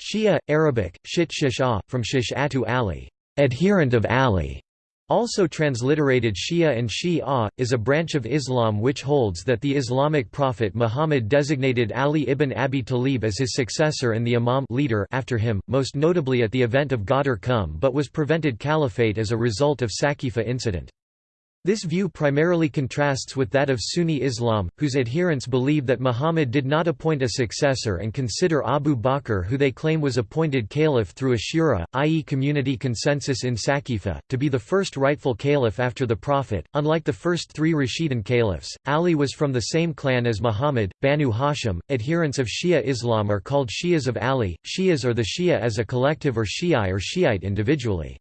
Shia, Arabic, shit shish'ah, from shish'atu Ali, adherent of Ali, also transliterated Shia and Shi'a, ah, is a branch of Islam which holds that the Islamic prophet Muhammad designated Ali ibn Abi Talib as his successor and the imam leader after him, most notably at the event of Ghadir Khumm but was prevented caliphate as a result of Saqifa incident. This view primarily contrasts with that of Sunni Islam, whose adherents believe that Muhammad did not appoint a successor and consider Abu Bakr who they claim was appointed caliph through a shura, i.e. community consensus in Saqifa, to be the first rightful caliph after the Prophet. Unlike the first three Rashidun caliphs, Ali was from the same clan as Muhammad, Banu Hashim. Adherents of Shia Islam are called Shias of Ali, Shias or the Shia as a collective or Shi'i or Shiite individually.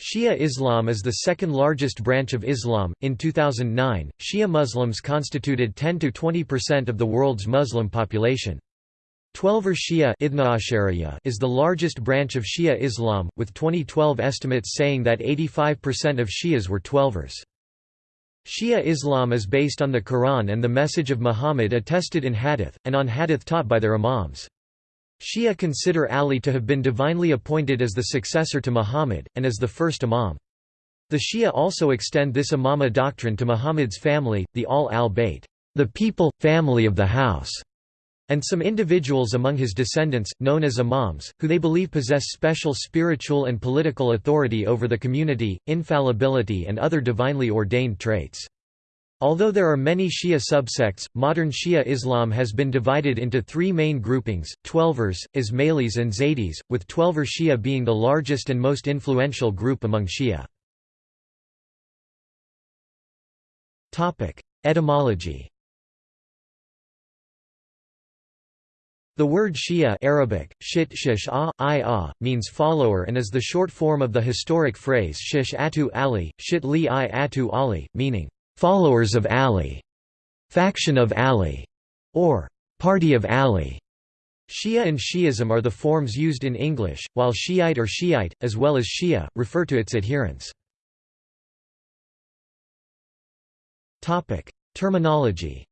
Shia Islam is the second largest branch of Islam. In 2009, Shia Muslims constituted 10 to 20% of the world's Muslim population. Twelver Shia is the largest branch of Shia Islam, with 2012 estimates saying that 85% of Shias were Twelvers. Shia Islam is based on the Quran and the message of Muhammad attested in hadith, and on hadith taught by their imams. Shia consider Ali to have been divinely appointed as the successor to Muhammad, and as the first imam. The Shia also extend this imama doctrine to Muhammad's family, the Ahl al-Bayt, the people, family of the house, and some individuals among his descendants, known as imams, who they believe possess special spiritual and political authority over the community, infallibility and other divinely ordained traits. Although there are many Shia subsects, modern Shia Islam has been divided into three main groupings, Twelvers, Ismailis and Zaydis, with Twelver Shia being the largest and most influential group among Shia. Etymology The word Shia Arabic, shit shish -ah, -ah, means follower and is the short form of the historic phrase shish atu Ali, shit li i atu Ali, meaning followers of Ali, faction of Ali, or party of Ali. Shia and Shi'ism are the forms used in English, while Shiite or Shiite, as well as Shia, refer to its adherents. Terminology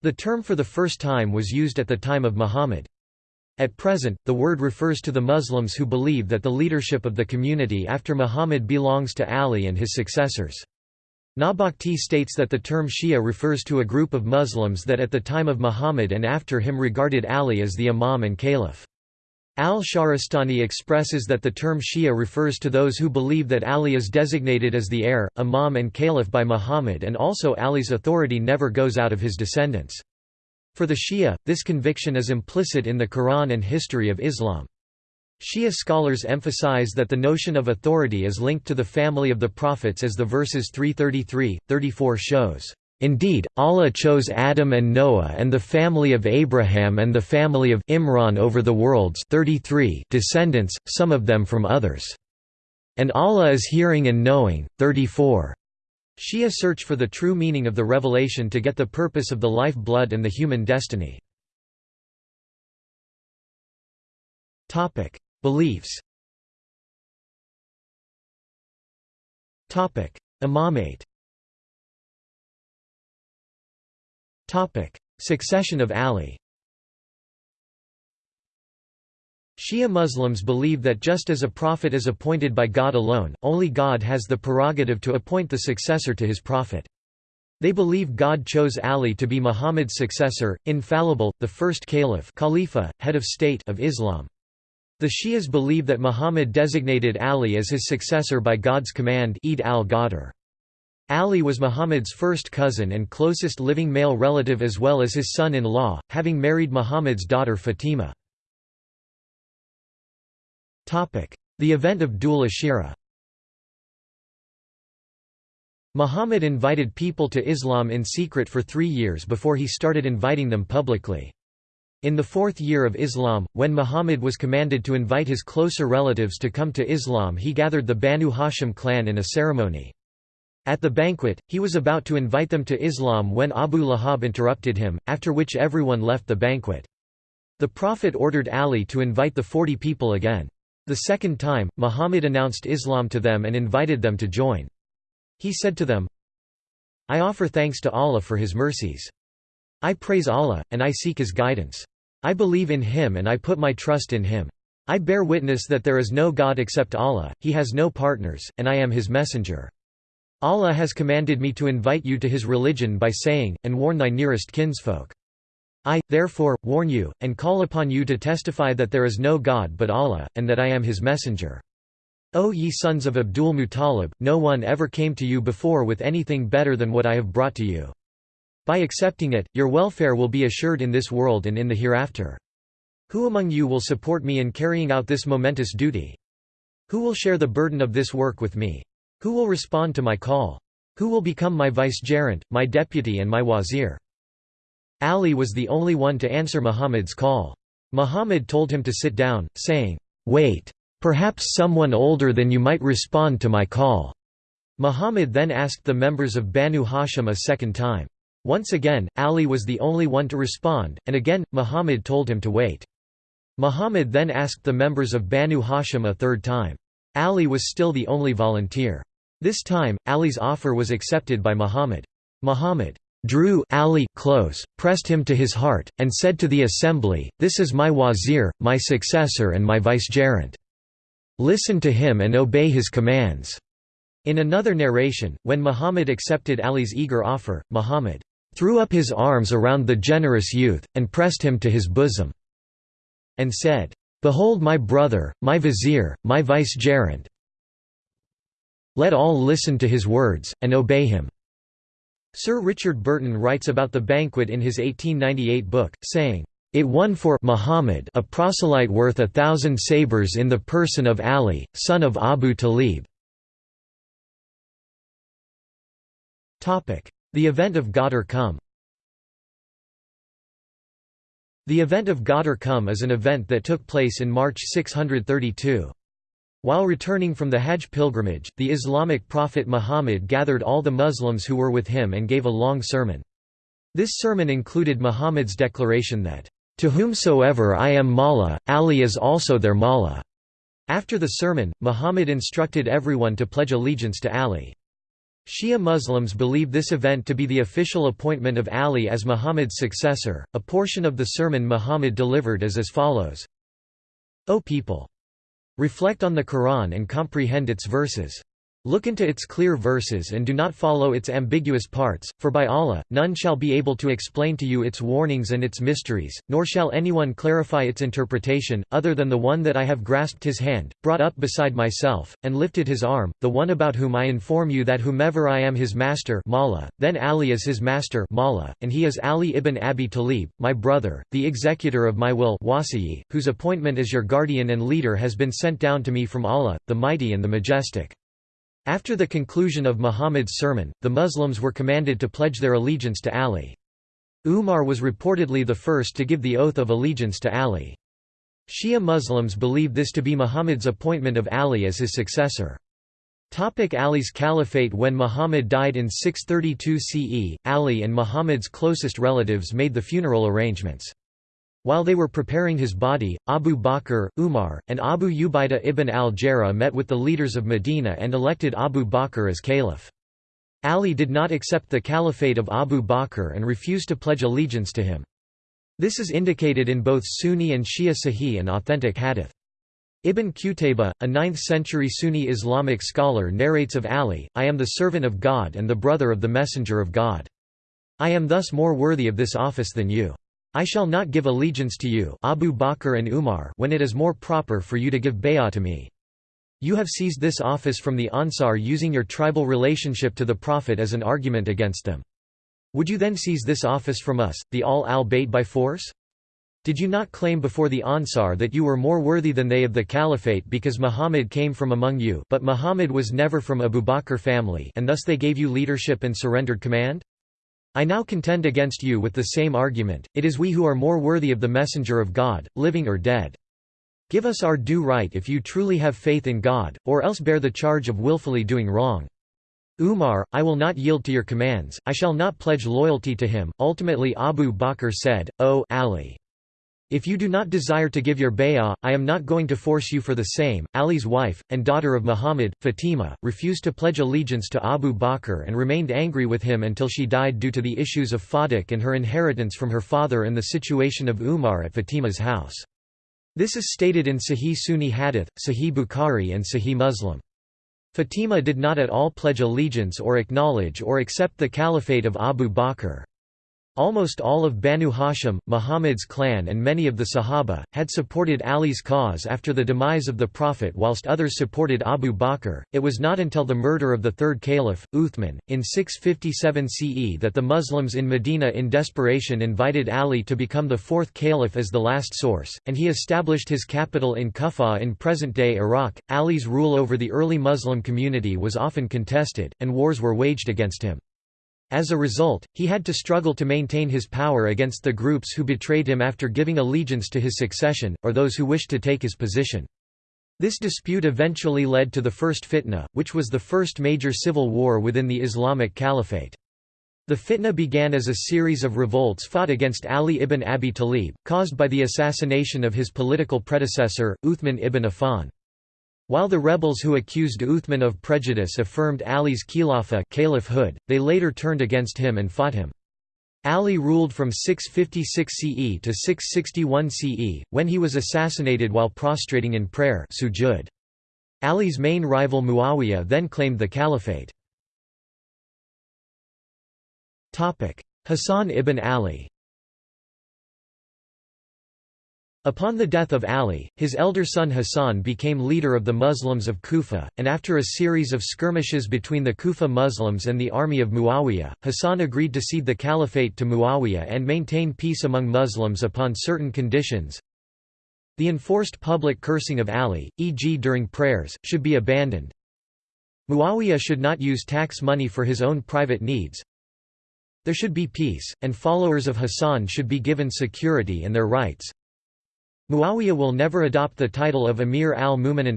The term for the first time was used at the time of Muhammad. At present, the word refers to the Muslims who believe that the leadership of the community after Muhammad belongs to Ali and his successors. Nawbakhti states that the term Shia refers to a group of Muslims that at the time of Muhammad and after him regarded Ali as the Imam and Caliph. Al-Shahrastani expresses that the term Shia refers to those who believe that Ali is designated as the heir, Imam and Caliph by Muhammad and also Ali's authority never goes out of his descendants. For the Shia, this conviction is implicit in the Quran and history of Islam. Shia scholars emphasize that the notion of authority is linked to the family of the prophets as the verses 333, 34 shows. Indeed, Allah chose Adam and Noah and the family of Abraham and the family of Imran over the world's 33 descendants, some of them from others. And Allah is hearing and knowing. 34. Shia search for the true meaning of the revelation to get the purpose of the life blood and the human destiny. Beliefs Imamate Succession of Ali Shia Muslims believe that just as a prophet is appointed by God alone, only God has the prerogative to appoint the successor to his prophet. They believe God chose Ali to be Muhammad's successor, infallible, the first caliph Khalifa, head of state of Islam. The Shias believe that Muhammad designated Ali as his successor by God's command Eid al-Ghadir. Ali was Muhammad's first cousin and closest living male relative as well as his son-in-law, having married Muhammad's daughter Fatima. The event of Dhul Ashira Muhammad invited people to Islam in secret for three years before he started inviting them publicly. In the fourth year of Islam, when Muhammad was commanded to invite his closer relatives to come to Islam he gathered the Banu Hashim clan in a ceremony. At the banquet, he was about to invite them to Islam when Abu Lahab interrupted him, after which everyone left the banquet. The Prophet ordered Ali to invite the forty people again. The second time, Muhammad announced Islam to them and invited them to join. He said to them, I offer thanks to Allah for his mercies. I praise Allah, and I seek His guidance. I believe in Him and I put my trust in Him. I bear witness that there is no God except Allah, He has no partners, and I am His messenger. Allah has commanded me to invite you to His religion by saying, and warn thy nearest kinsfolk. I, therefore, warn you, and call upon you to testify that there is no God but Allah, and that I am His messenger. O ye sons of Abdul Muttalib, no one ever came to you before with anything better than what I have brought to you. By accepting it, your welfare will be assured in this world and in the hereafter. Who among you will support me in carrying out this momentous duty? Who will share the burden of this work with me? Who will respond to my call? Who will become my vicegerent, my deputy and my wazir? Ali was the only one to answer Muhammad's call. Muhammad told him to sit down, saying, "'Wait. Perhaps someone older than you might respond to my call.' Muhammad then asked the members of Banu Hashim a second time. Once again, Ali was the only one to respond, and again, Muhammad told him to wait. Muhammad then asked the members of Banu Hashim a third time. Ali was still the only volunteer. This time, Ali's offer was accepted by Muhammad. Muhammad drew Ali close, pressed him to his heart, and said to the assembly, This is my wazir, my successor and my vicegerent. Listen to him and obey his commands." In another narration, when Muhammad accepted Ali's eager offer, Muhammad threw up his arms around the generous youth, and pressed him to his bosom, and said, Behold my brother, my vizier, my vicegerent. Let all listen to his words, and obey him." Sir Richard Burton writes about the banquet in his 1898 book, saying, "...it won for Muhammad a proselyte worth a thousand sabres in the person of Ali, son of Abu Talib." The event of Ghadir Khumm The event of Ghadir Khumm is an event that took place in March 632. While returning from the Hajj pilgrimage, the Islamic prophet Muhammad gathered all the Muslims who were with him and gave a long sermon. This sermon included Muhammad's declaration that, "...to whomsoever I am Mawla, Ali is also their Mawla." After the sermon, Muhammad instructed everyone to pledge allegiance to Ali. Shia Muslims believe this event to be the official appointment of Ali as Muhammad's successor. A portion of the sermon Muhammad delivered is as follows O people! Reflect on the Quran and comprehend its verses. Look into its clear verses and do not follow its ambiguous parts, for by Allah, none shall be able to explain to you its warnings and its mysteries, nor shall anyone clarify its interpretation, other than the one that I have grasped his hand, brought up beside myself, and lifted his arm, the one about whom I inform you that whomever I am his master Mawla, then Ali is his master Mawla, and he is Ali ibn Abi Talib, my brother, the executor of my will Wasiyi, whose appointment as your guardian and leader has been sent down to me from Allah, the Mighty and the Majestic. After the conclusion of Muhammad's sermon, the Muslims were commanded to pledge their allegiance to Ali. Umar was reportedly the first to give the oath of allegiance to Ali. Shia Muslims believe this to be Muhammad's appointment of Ali as his successor. Topic Ali's caliphate When Muhammad died in 632 CE, Ali and Muhammad's closest relatives made the funeral arrangements. While they were preparing his body, Abu Bakr, Umar, and Abu Ubaidah ibn al-Jarrah met with the leaders of Medina and elected Abu Bakr as caliph. Ali did not accept the caliphate of Abu Bakr and refused to pledge allegiance to him. This is indicated in both Sunni and Shia Sahih and authentic hadith. Ibn Qutayba, a 9th-century Sunni Islamic scholar narrates of Ali, I am the servant of God and the brother of the Messenger of God. I am thus more worthy of this office than you. I shall not give allegiance to you Abu Bakr and Umar when it is more proper for you to give bay'ah to me. You have seized this office from the Ansar using your tribal relationship to the Prophet as an argument against them. Would you then seize this office from us, the Ahl al-Bayt by force? Did you not claim before the Ansar that you were more worthy than they of the caliphate because Muhammad came from among you but Muhammad was never from Abu Bakr family and thus they gave you leadership and surrendered command? I now contend against you with the same argument, it is we who are more worthy of the messenger of God, living or dead. Give us our due right if you truly have faith in God, or else bear the charge of willfully doing wrong. Umar, I will not yield to your commands, I shall not pledge loyalty to him. Ultimately Abu Bakr said, O Ali! If you do not desire to give your bay'ah, I am not going to force you for the same. Ali's wife, and daughter of Muhammad, Fatima, refused to pledge allegiance to Abu Bakr and remained angry with him until she died due to the issues of Fadak and her inheritance from her father and the situation of Umar at Fatima's house. This is stated in Sahih Sunni Hadith, Sahih Bukhari and Sahih Muslim. Fatima did not at all pledge allegiance or acknowledge or accept the caliphate of Abu Bakr. Almost all of Banu Hashim, Muhammad's clan and many of the Sahaba, had supported Ali's cause after the demise of the Prophet whilst others supported Abu Bakr. It was not until the murder of the third caliph, Uthman, in 657 CE that the Muslims in Medina in desperation invited Ali to become the fourth caliph as the last source, and he established his capital in Kufa in present-day Iraq. Ali's rule over the early Muslim community was often contested, and wars were waged against him. As a result, he had to struggle to maintain his power against the groups who betrayed him after giving allegiance to his succession, or those who wished to take his position. This dispute eventually led to the First Fitna, which was the first major civil war within the Islamic Caliphate. The fitna began as a series of revolts fought against Ali ibn Abi Talib, caused by the assassination of his political predecessor, Uthman ibn Affan. While the rebels who accused Uthman of prejudice affirmed Ali's caliphhood, they later turned against him and fought him. Ali ruled from 656 CE to 661 CE, when he was assassinated while prostrating in prayer sujud. Ali's main rival Muawiyah then claimed the caliphate. Hassan ibn Ali Upon the death of Ali, his elder son Hassan became leader of the Muslims of Kufa, and after a series of skirmishes between the Kufa Muslims and the army of Muawiyah, Hassan agreed to cede the caliphate to Muawiyah and maintain peace among Muslims upon certain conditions. The enforced public cursing of Ali, e.g. during prayers, should be abandoned. Muawiyah should not use tax money for his own private needs. There should be peace, and followers of Hassan should be given security and their rights. Muawiyah will never adopt the title of Amir al-Mu'minin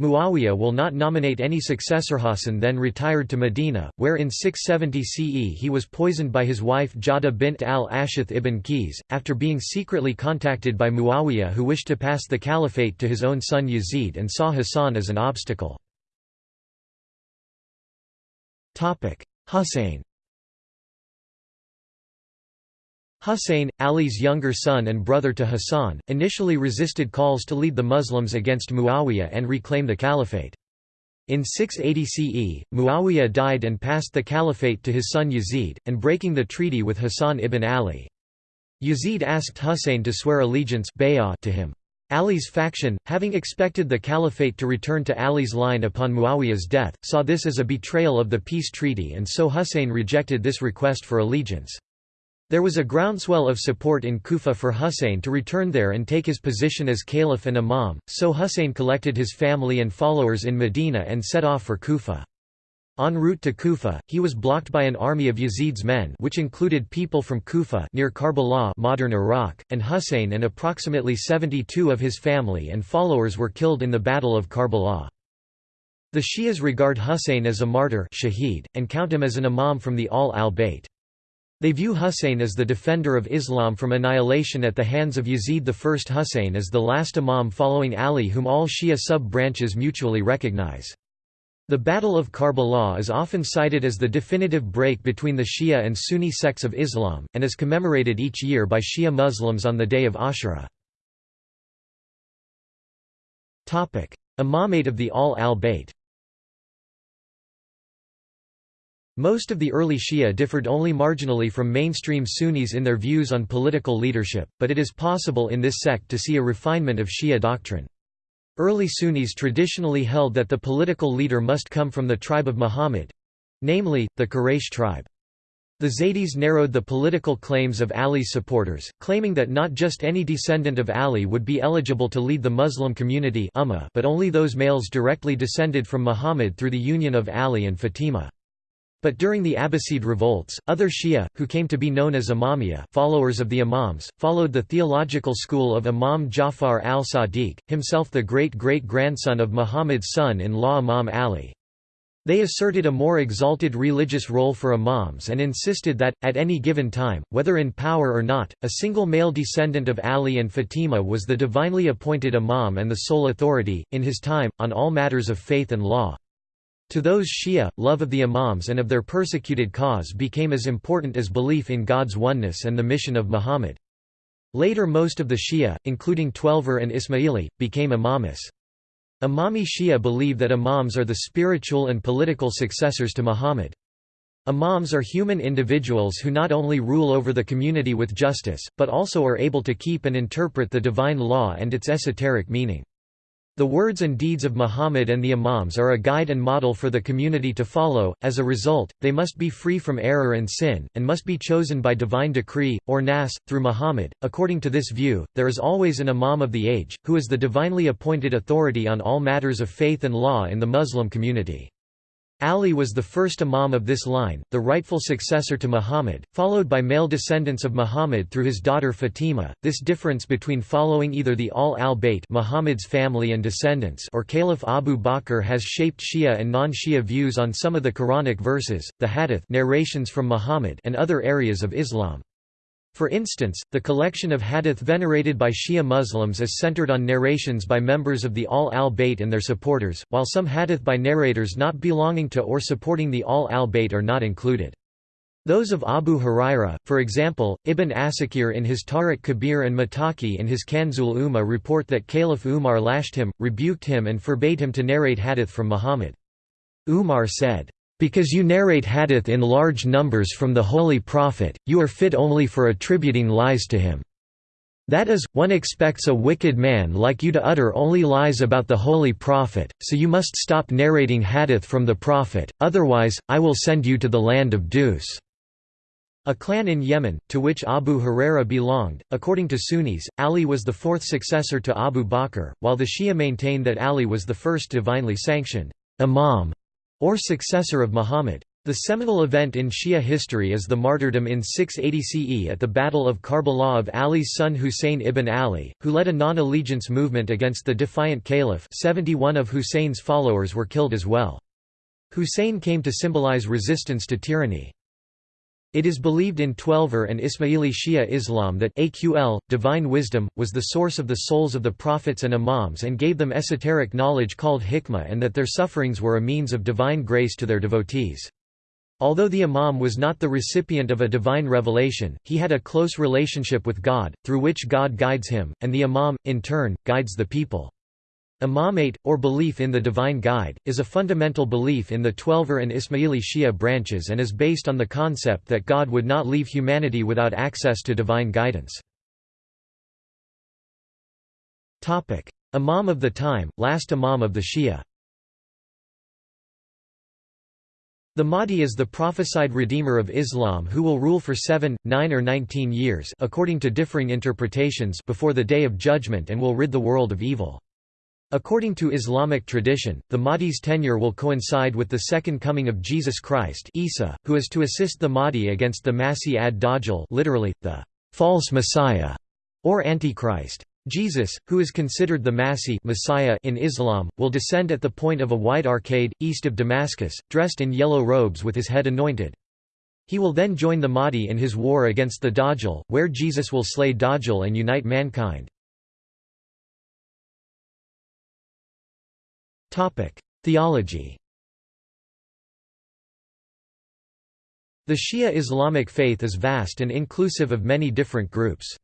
Muawiyah will not nominate any successor. Hassan then retired to Medina, where in 670 CE he was poisoned by his wife Jada bint al-Ashith ibn Qis, after being secretly contacted by Muawiyah who wished to pass the caliphate to his own son Yazid and saw Hassan as an obstacle. Husayn Husayn, Ali's younger son and brother to Hassan, initially resisted calls to lead the Muslims against Muawiyah and reclaim the caliphate. In 680 CE, Muawiyah died and passed the caliphate to his son Yazid, and breaking the treaty with Hassan ibn Ali. Yazid asked Husayn to swear allegiance to him. Ali's faction, having expected the caliphate to return to Ali's line upon Muawiyah's death, saw this as a betrayal of the peace treaty and so Husayn rejected this request for allegiance. There was a groundswell of support in Kufa for Husayn to return there and take his position as caliph and imam, so Husayn collected his family and followers in Medina and set off for Kufa. En route to Kufa, he was blocked by an army of Yazid's men which included people from Kufa near Karbala modern Iraq, and Husayn and approximately 72 of his family and followers were killed in the Battle of Karbala. The Shias regard Husayn as a martyr shaheed, and count him as an imam from the Ahl al-Bayt. They view Husayn as the defender of Islam from annihilation at the hands of Yazid I. Husayn as the last imam following Ali whom all Shia sub-branches mutually recognize. The Battle of Karbala is often cited as the definitive break between the Shia and Sunni sects of Islam, and is commemorated each year by Shia Muslims on the day of Ashura. Imamate of the Ahl Most of the early Shia differed only marginally from mainstream Sunnis in their views on political leadership, but it is possible in this sect to see a refinement of Shia doctrine. Early Sunnis traditionally held that the political leader must come from the tribe of Muhammad—namely, the Quraysh tribe. The Zaydis narrowed the political claims of Ali's supporters, claiming that not just any descendant of Ali would be eligible to lead the Muslim community but only those males directly descended from Muhammad through the union of Ali and Fatima. But during the Abbasid revolts, other Shia, who came to be known as Imamiyya followers of the Imams, followed the theological school of Imam Jafar al-Sadiq, himself the great-great-grandson of Muhammad's son-in-law Imam Ali. They asserted a more exalted religious role for imams and insisted that, at any given time, whether in power or not, a single male descendant of Ali and Fatima was the divinely appointed imam and the sole authority, in his time, on all matters of faith and law. To those Shia, love of the imams and of their persecuted cause became as important as belief in God's oneness and the mission of Muhammad. Later most of the Shia, including Twelver and Ismaili, became imamis. Imami Shia believe that imams are the spiritual and political successors to Muhammad. Imams are human individuals who not only rule over the community with justice, but also are able to keep and interpret the divine law and its esoteric meaning. The words and deeds of Muhammad and the Imams are a guide and model for the community to follow, as a result, they must be free from error and sin, and must be chosen by divine decree, or nas, through Muhammad. According to this view, there is always an Imam of the age, who is the divinely appointed authority on all matters of faith and law in the Muslim community. Ali was the first imam of this line, the rightful successor to Muhammad, followed by male descendants of Muhammad through his daughter Fatima. This difference between following either the Ahl al-Bayt Muhammad's family and descendants or Caliph Abu Bakr has shaped Shia and non-Shia views on some of the Quranic verses, the hadith narrations from Muhammad and other areas of Islam. For instance, the collection of hadith venerated by Shia Muslims is centered on narrations by members of the Ahl al-Bayt and their supporters, while some hadith by narrators not belonging to or supporting the Ahl al-Bayt are not included. Those of Abu Huraira, for example, Ibn Asakir in his Tarikh Kabir and Muttaqi in his Kanzul Ummal report that Caliph Umar lashed him, rebuked him and forbade him to narrate hadith from Muhammad. Umar said, because you narrate hadith in large numbers from the Holy Prophet, you are fit only for attributing lies to him. That is, one expects a wicked man like you to utter only lies about the Holy Prophet, so you must stop narrating hadith from the Prophet, otherwise, I will send you to the land of Dus. A clan in Yemen, to which Abu Huraira belonged, according to Sunnis, Ali was the fourth successor to Abu Bakr, while the Shia maintain that Ali was the first divinely sanctioned imam or successor of Muhammad. The seminal event in Shia history is the martyrdom in 680 CE at the Battle of Karbala of Ali's son Husayn ibn Ali, who led a non-allegiance movement against the defiant caliph 71 of Husayn's followers were killed as well. Husayn came to symbolize resistance to tyranny. It is believed in Twelver and Ismaili Shia Islam that Aql, divine wisdom, was the source of the souls of the prophets and imams and gave them esoteric knowledge called hikmah and that their sufferings were a means of divine grace to their devotees. Although the imam was not the recipient of a divine revelation, he had a close relationship with God, through which God guides him, and the imam, in turn, guides the people. Imamate, or belief in the divine guide, is a fundamental belief in the Twelver and Ismaili Shia branches and is based on the concept that God would not leave humanity without access to divine guidance. Imam of the time, last Imam of the Shia The Mahdi is the prophesied redeemer of Islam who will rule for seven, nine or nineteen years according to differing interpretations before the Day of Judgment and will rid the world of evil. According to Islamic tradition, the Mahdi's tenure will coincide with the second coming of Jesus Christ Isa, who is to assist the Mahdi against the Masih ad-Dajjal literally, the false Messiah, or Antichrist. Jesus, who is considered the Masih Messiah in Islam, will descend at the point of a wide arcade, east of Damascus, dressed in yellow robes with his head anointed. He will then join the Mahdi in his war against the Dajjal, where Jesus will slay Dajjal and unite mankind. Theology The Shia Islamic faith is vast and inclusive of many different groups.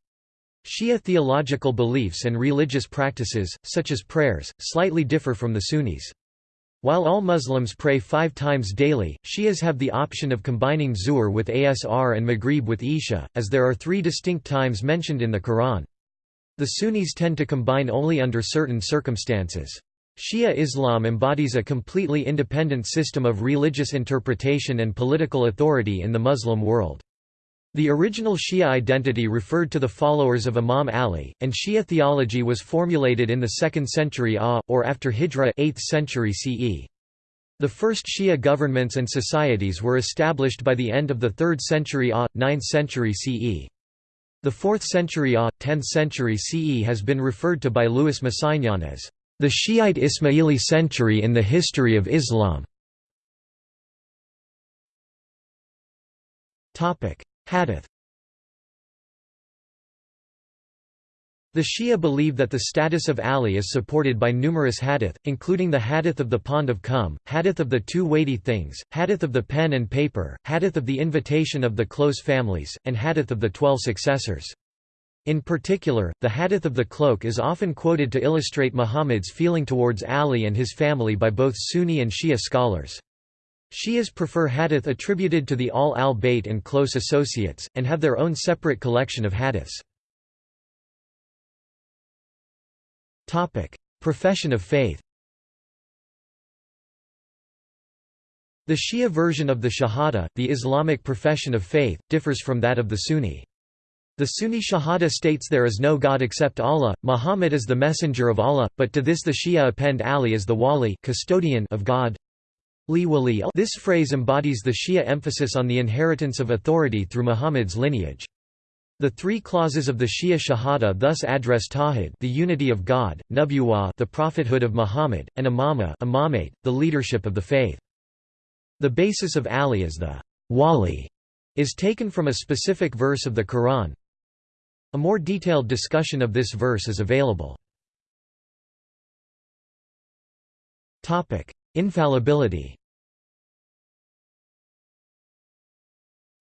Shia theological beliefs and religious practices, such as prayers, slightly differ from the Sunnis. While all Muslims pray five times daily, Shias have the option of combining Zuhr with Asr and Maghrib with Isha, as there are three distinct times mentioned in the Quran. The Sunnis tend to combine only under certain circumstances. Shia Islam embodies a completely independent system of religious interpretation and political authority in the Muslim world. The original Shia identity referred to the followers of Imam Ali, and Shia theology was formulated in the 2nd century AH, or after Hijra 8th century CE. The first Shia governments and societies were established by the end of the 3rd century AH, 9th century CE. The 4th century AH, 10th century CE has been referred to by Louis Massignon as the Shiite Ismaili century in the history of Islam. Hadith. The Shia believe that the status of Ali is supported by numerous hadith, including the hadith of the pond of Khumm, hadith of the two weighty things, hadith of the pen and paper, hadith of the invitation of the close families, and hadith of the twelve successors. In particular, the hadith of the cloak is often quoted to illustrate Muhammad's feeling towards Ali and his family by both Sunni and Shia scholars. Shias prefer hadith attributed to the Ahl al-Bayt and close associates, and have their own separate collection of hadiths. Profession of faith. The Shia version of the Shahada, the Islamic profession of faith, differs from that of the Sunni. The Sunni Shahada states there is no God except Allah, Muhammad is the messenger of Allah, but to this the Shia append Ali as the wali custodian of God. This phrase embodies the Shia emphasis on the inheritance of authority through Muhammad's lineage. The three clauses of the Shia Shahada thus address Tawhid the unity of God, Nubuwah the prophethood of Muhammad, and Imama imamate, the leadership of the faith. The basis of Ali as the wali is taken from a specific verse of the Quran. A more detailed discussion of this verse is available. Infallibility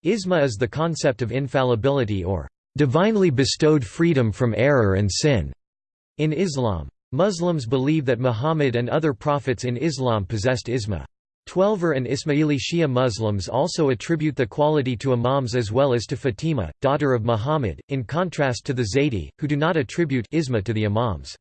Isma is the concept of infallibility or divinely bestowed freedom from error and sin in Islam. Muslims believe that Muhammad and other prophets in Islam possessed isma. Twelver and Ismaili Shia Muslims also attribute the quality to imams as well as to Fatima, daughter of Muhammad, in contrast to the Zaydi, who do not attribute isma to the imams.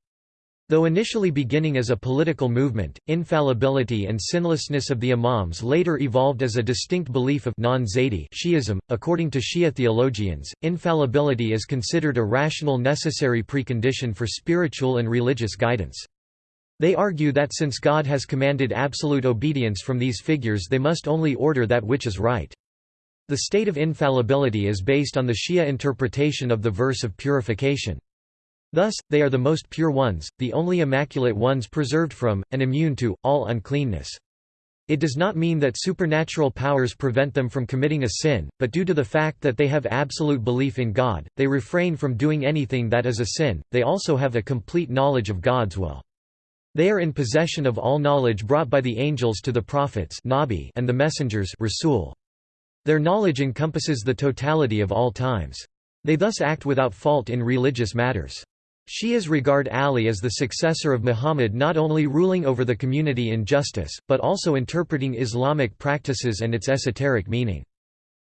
Though initially beginning as a political movement, infallibility and sinlessness of the imams later evolved as a distinct belief of non-Zaydi Shi'ism. According to Shia theologians, infallibility is considered a rational necessary precondition for spiritual and religious guidance. They argue that since God has commanded absolute obedience from these figures they must only order that which is right. The state of infallibility is based on the Shia interpretation of the verse of purification. Thus, they are the most pure ones, the only immaculate ones preserved from, and immune to, all uncleanness. It does not mean that supernatural powers prevent them from committing a sin, but due to the fact that they have absolute belief in God, they refrain from doing anything that is a sin, they also have a complete knowledge of God's will. They are in possession of all knowledge brought by the angels to the prophets and the messengers. Their knowledge encompasses the totality of all times. They thus act without fault in religious matters. Shias regard Ali as the successor of Muhammad not only ruling over the community in justice, but also interpreting Islamic practices and its esoteric meaning.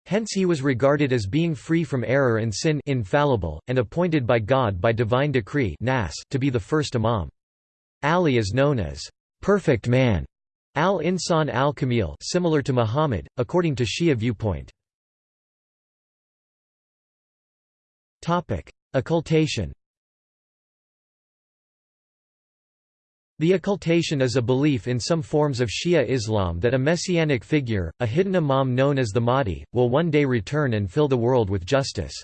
Hence he was regarded as being free from error and sin infallible, and appointed by God by divine decree to be the first imam. Ali is known as perfect man, al-insan al-kamil similar to Muhammad, according to Shia viewpoint. Occultation The occultation is a belief in some forms of Shia Islam that a messianic figure, a hidden imam known as the Mahdi, will one day return and fill the world with justice.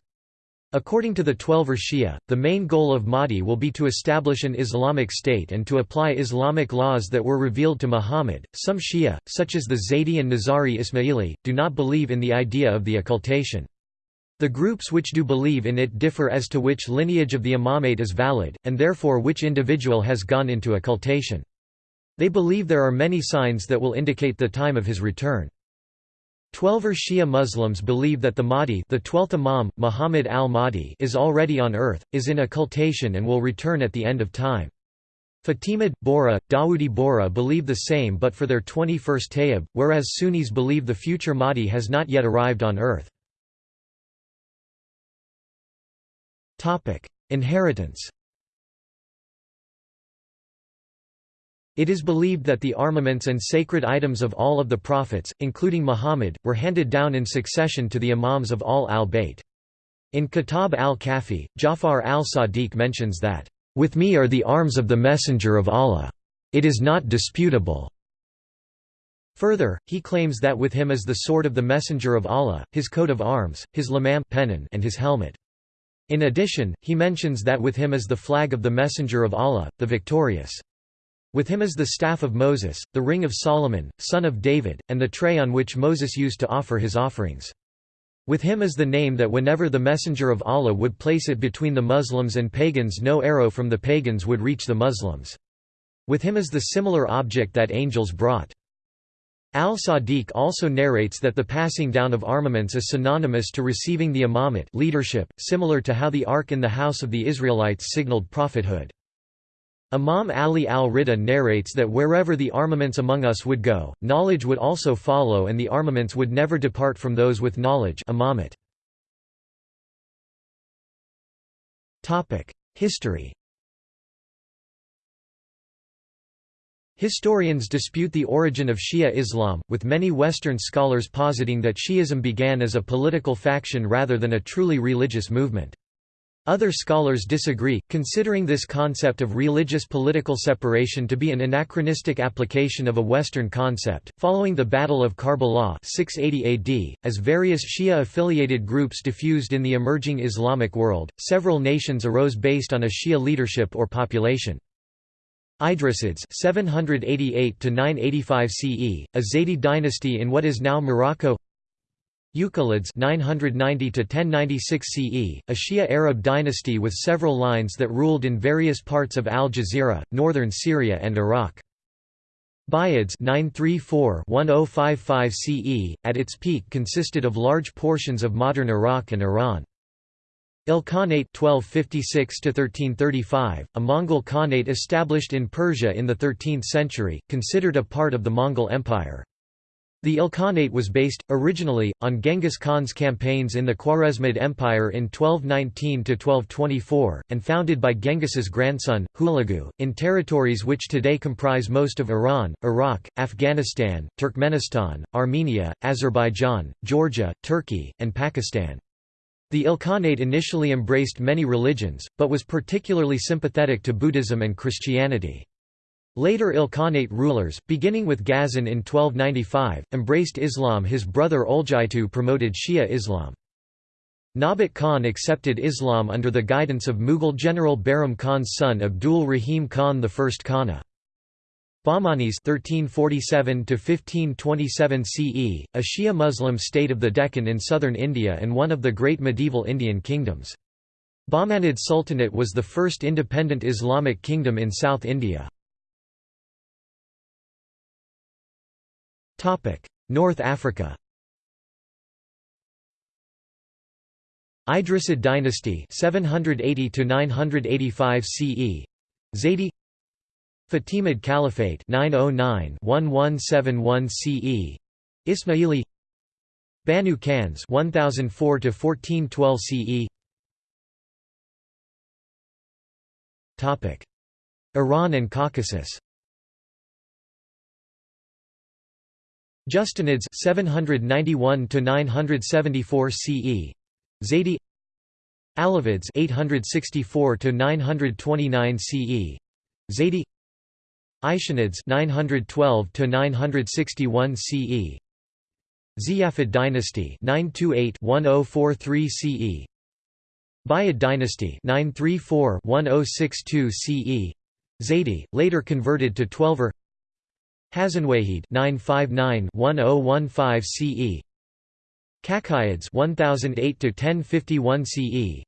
According to the Twelver Shia, the main goal of Mahdi will be to establish an Islamic state and to apply Islamic laws that were revealed to Muhammad. Some Shia, such as the Zaydi and Nizari Ismaili, do not believe in the idea of the occultation. The groups which do believe in it differ as to which lineage of the imamate is valid, and therefore which individual has gone into occultation. They believe there are many signs that will indicate the time of his return. Twelver Shia Muslims believe that the Mahdi the 12th Imam, Muhammad al-Mahdi is already on earth, is in occultation and will return at the end of time. Fatimid, Bohra, Dawoodi Bohra believe the same but for their 21st Tayyib, whereas Sunnis believe the future Mahdi has not yet arrived on earth. Inheritance It is believed that the armaments and sacred items of all of the prophets, including Muhammad, were handed down in succession to the imams of Ahl al-Bayt. In Kitab al-Kafi, Jafar al-Sadiq mentions that, "...with me are the arms of the Messenger of Allah. It is not disputable." Further, he claims that with him is the sword of the Messenger of Allah, his coat of arms, his lamam pennon and his helmet. In addition, he mentions that with him is the flag of the Messenger of Allah, the victorious. With him is the staff of Moses, the ring of Solomon, son of David, and the tray on which Moses used to offer his offerings. With him is the name that whenever the Messenger of Allah would place it between the Muslims and pagans no arrow from the pagans would reach the Muslims. With him is the similar object that angels brought. Al-Sadiq also narrates that the passing down of armaments is synonymous to receiving the imamate leadership, similar to how the ark in the house of the Israelites signaled prophethood. Imam Ali al-Rida narrates that wherever the armaments among us would go, knowledge would also follow and the armaments would never depart from those with knowledge. History Historians dispute the origin of Shia Islam, with many Western scholars positing that Shi'ism began as a political faction rather than a truly religious movement. Other scholars disagree, considering this concept of religious political separation to be an anachronistic application of a Western concept. Following the Battle of Karbala 680 AD, as various Shia affiliated groups diffused in the emerging Islamic world, several nations arose based on a Shia leadership or population. Idrisids 788 to 985 CE, a Zaydi dynasty in what is now Morocco. Uqaylids 990 to 1096 CE, a Shia Arab dynasty with several lines that ruled in various parts of Al Jazira, northern Syria and Iraq. Buyids 934-1055 CE, at its peak consisted of large portions of modern Iraq and Iran. Ilkhanate 1256–1335, a Mongol Khanate established in Persia in the 13th century, considered a part of the Mongol Empire. The Ilkhanate was based, originally, on Genghis Khan's campaigns in the Khwarezmid Empire in 1219–1224, and founded by Genghis's grandson, Hulagu, in territories which today comprise most of Iran, Iraq, Afghanistan, Turkmenistan, Armenia, Azerbaijan, Georgia, Turkey, and Pakistan. The Ilkhanate initially embraced many religions, but was particularly sympathetic to Buddhism and Christianity. Later Ilkhanate rulers, beginning with Ghazan in 1295, embraced Islam his brother Oljaitu promoted Shia Islam. Nabat Khan accepted Islam under the guidance of Mughal general Bairam Khan's son Abdul Rahim Khan I Khana. Bahmanis 1347–1527 CE, a Shia Muslim state of the Deccan in southern India and one of the great medieval Indian kingdoms. Bahmanid Sultanate was the first independent Islamic kingdom in South India. North Africa Idrisid dynasty 780 to 985 CE Zaydi Fatimid Caliphate 909-1171 CE Ismaili Banu Kanz 1004 to 1412 CE Topic. Iran and Caucasus Justanids 791 to 974 CE Zaydi Alavids 864 to 929 CE Zaydi Aishanids 912 to 961 CE Ziyafid dynasty 928-1043 CE Buyid dynasty 934-1062 CE Zaydi later converted to Twelver Hazanwahid 959-1015 CE Kakuyids 1008 to 1051 CE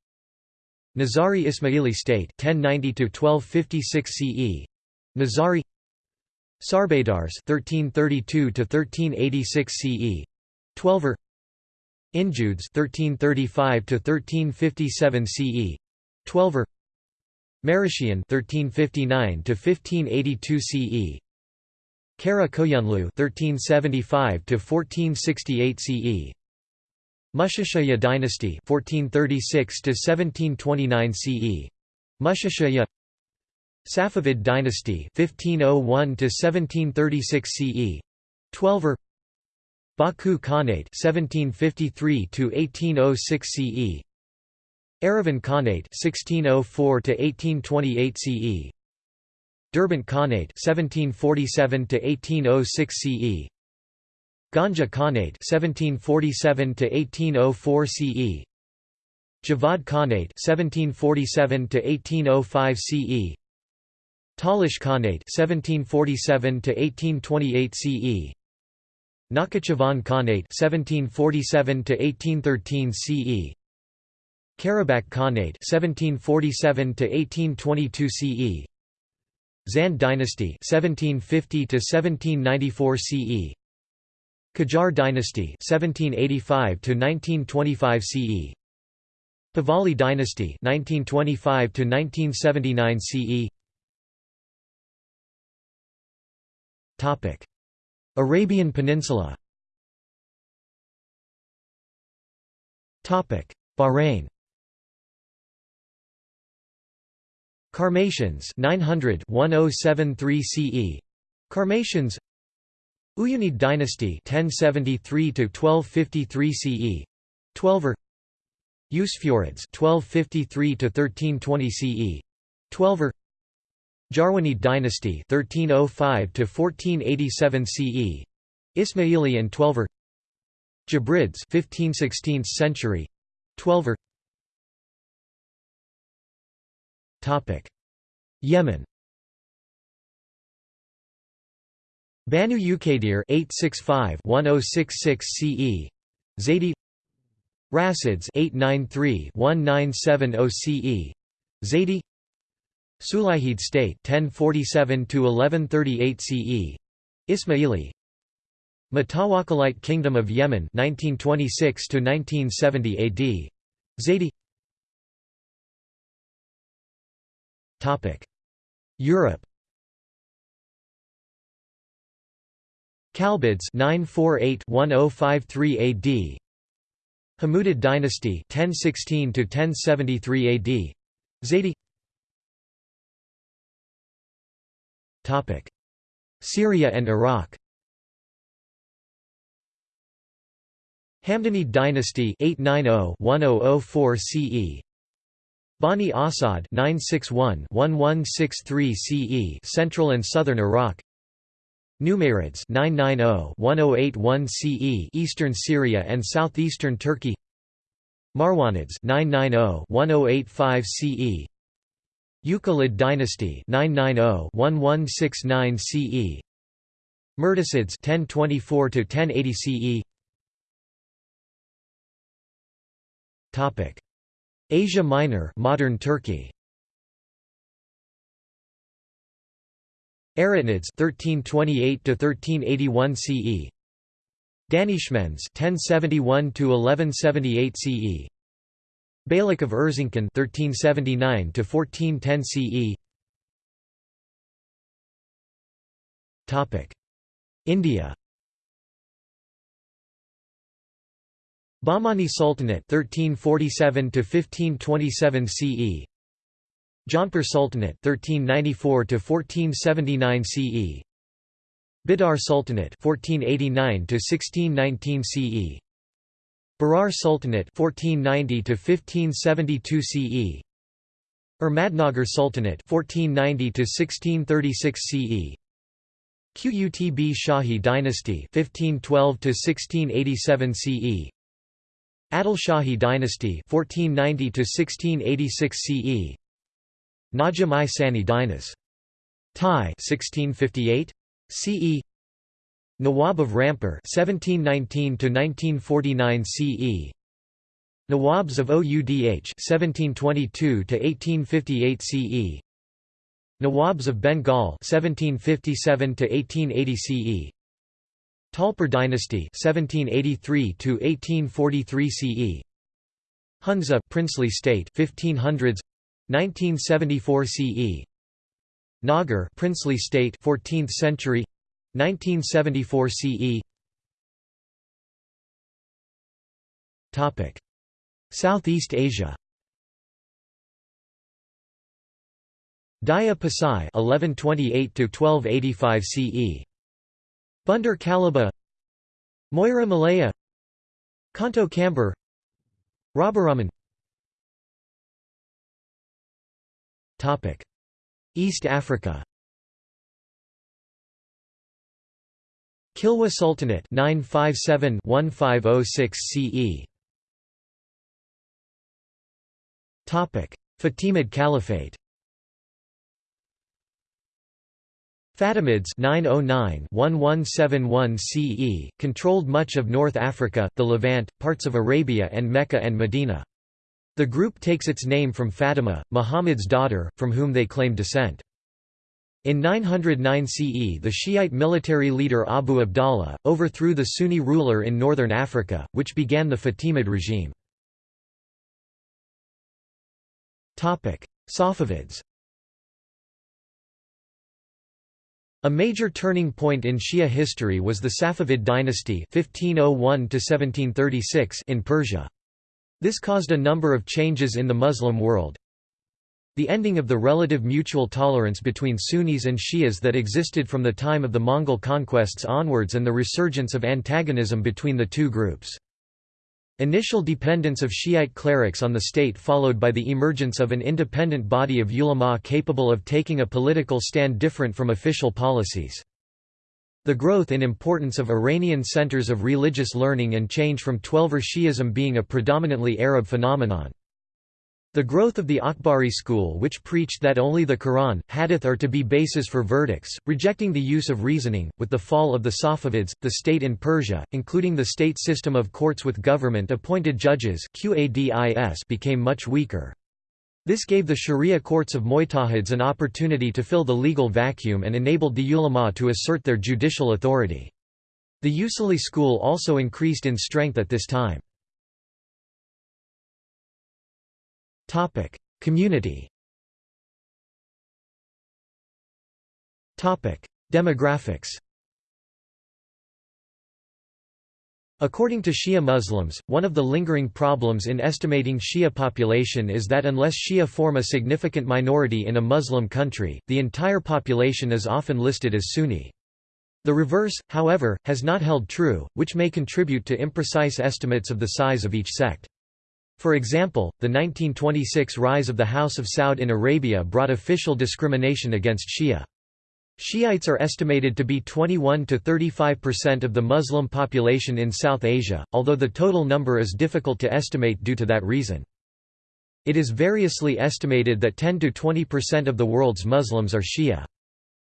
Nizari Ismaili state 1090 to 1256 CE Nizari Sarbadars 1332 to 1386 CE Twelver Injudes 1335 to 1357 CE Twelver Marishian 1359 to 1582 CE Kara Koyunlu 1375 to 1468 CE Mushashaya dynasty 1436 to 1729 CE Mushashaya Safavid dynasty 1501 to 1736 CE Twelver Baku Khanate 1753 to 1806 CE Erivan Khanate 1604 to 1828 CE Derbent Khanate 1747 to 1806 CE Ganja Khanate 1747 to 1804 CE Javad Khanate 1747 to 1805 CE Talish Khanate 1747 to 1828 CE Nakhchivan Khanate 1747 to 1813 CE Karabakh Khanate 1747 to 1822 CE Zand dynasty 1750 to 1794 CE Qajar dynasty 1785 to 1925 CE Pahlavi dynasty 1925 to 1979 CE Topic. Arabian Peninsula. Topic. Bahrain Karmatians 900 1073 CE Karmatians Uyyinid dynasty 1073 to 1253 CE 12er Usfurids 1253 to 1320 CE 12er Jarwanid dynasty 1305 to 1487 CE Ismaili and 12er Jabrids 15th–16th century. 12er Yemen. Banu Uqaydir 865-1066 CE Zaidi Rasids 893-1970 CE Zaidi Sulayhid state 1047 to 1138 CE Ismaili. Mutawakkilite Kingdom of Yemen 1926 to 1970 AD Zaydi Europe. Kalbids 948-1053 AD Hamudid dynasty 1016 to 1073 AD Zaydi Syria and Iraq. Hamdanid dynasty 890-1004 CE Bani Asad 961-1163 CE Central and Southern Iraq. Numerids 990-1081 CE Eastern Syria and southeastern Turkey. Marwanids 990-1085 CE Uqaylid dynasty 990-1169 CE Murtasids 1024 to 1080 CE Topic Asia Minor modern Turkey. Aratinids 1328 to 1381 CE Danishmends 1071 to 1178 CE Beylik of Erzincan 1379 to 1410 CE Topic. India Bahmani Sultanate 1347 to 1527 CE Jaunpur Sultanate 1394 to 1479 CE Bidar Sultanate 1489 to 1619 CE Berar Sultanate 1490 to 1572 CE Ahmadnagar Sultanate 1490 to 1636 CE Qutb Shahi dynasty 1512 to 1687 CE Adil Shahi dynasty 1490 to 1686 CE Najam i Sani Dinas Tai 1658 CE Nawab of Rampur 1719 to 1949 CE Nawabs of Oudh 1722 to 1858 CE Nawabs of Bengal 1757 to 1880 CE Talpur dynasty 1783 to 1843 CE Hunza princely state 1500s 1974 CE Nagar princely state 14th century 1974 CE Topic. Southeast Asia. Daya Pasai 1128 to 1285 CE Bandar Kalaba Moira Malaya Kanto Kamber Rabaraman Topic East Africa. Kilwa Sultanate 957-1506 CE Topic Fatimid Caliphate Fatimids 909-1171 CE, controlled much of North Africa, the Levant, parts of Arabia and Mecca and Medina. The group takes its name from Fatima, Muhammad's daughter, from whom they claim descent. In 909 CE the Shiite military leader Abu Abdallah, overthrew the Sunni ruler in northern Africa, which began the Fatimid regime. Safavids A major turning point in Shia history was the Safavid dynasty 1501 in Persia. This caused a number of changes in the Muslim world. The ending of the relative mutual tolerance between Sunnis and Shias that existed from the time of the Mongol conquests onwards and the resurgence of antagonism between the two groups. Initial dependence of Shiite clerics on the state followed by the emergence of an independent body of ulama capable of taking a political stand different from official policies. The growth in importance of Iranian centers of religious learning and change from Twelver Shi'ism being a predominantly Arab phenomenon. The growth of the Akhbari school which preached that only the Quran, hadith are to be bases for verdicts, rejecting the use of reasoning, with the fall of the Safavids, the state in Persia, including the state system of courts with government-appointed judges became much weaker. This gave the Sharia courts of Mujtahids an opportunity to fill the legal vacuum and enabled the ulama to assert their judicial authority. The Usuli school also increased in strength at this time. Community. Topic: Demographics. According to Shia Muslims, one of the lingering problems in estimating Shia population is that unless Shia form a significant minority in a Muslim country, the entire population is often listed as Sunni. The reverse, however, has not held true, which may contribute to imprecise estimates of the size of each sect. For example, the 1926 rise of the House of Saud in Arabia brought official discrimination against Shia. Shiites are estimated to be 21 to 35% of the Muslim population in South Asia, although the total number is difficult to estimate due to that reason. It is variously estimated that 10 to 20% of the world's Muslims are Shia.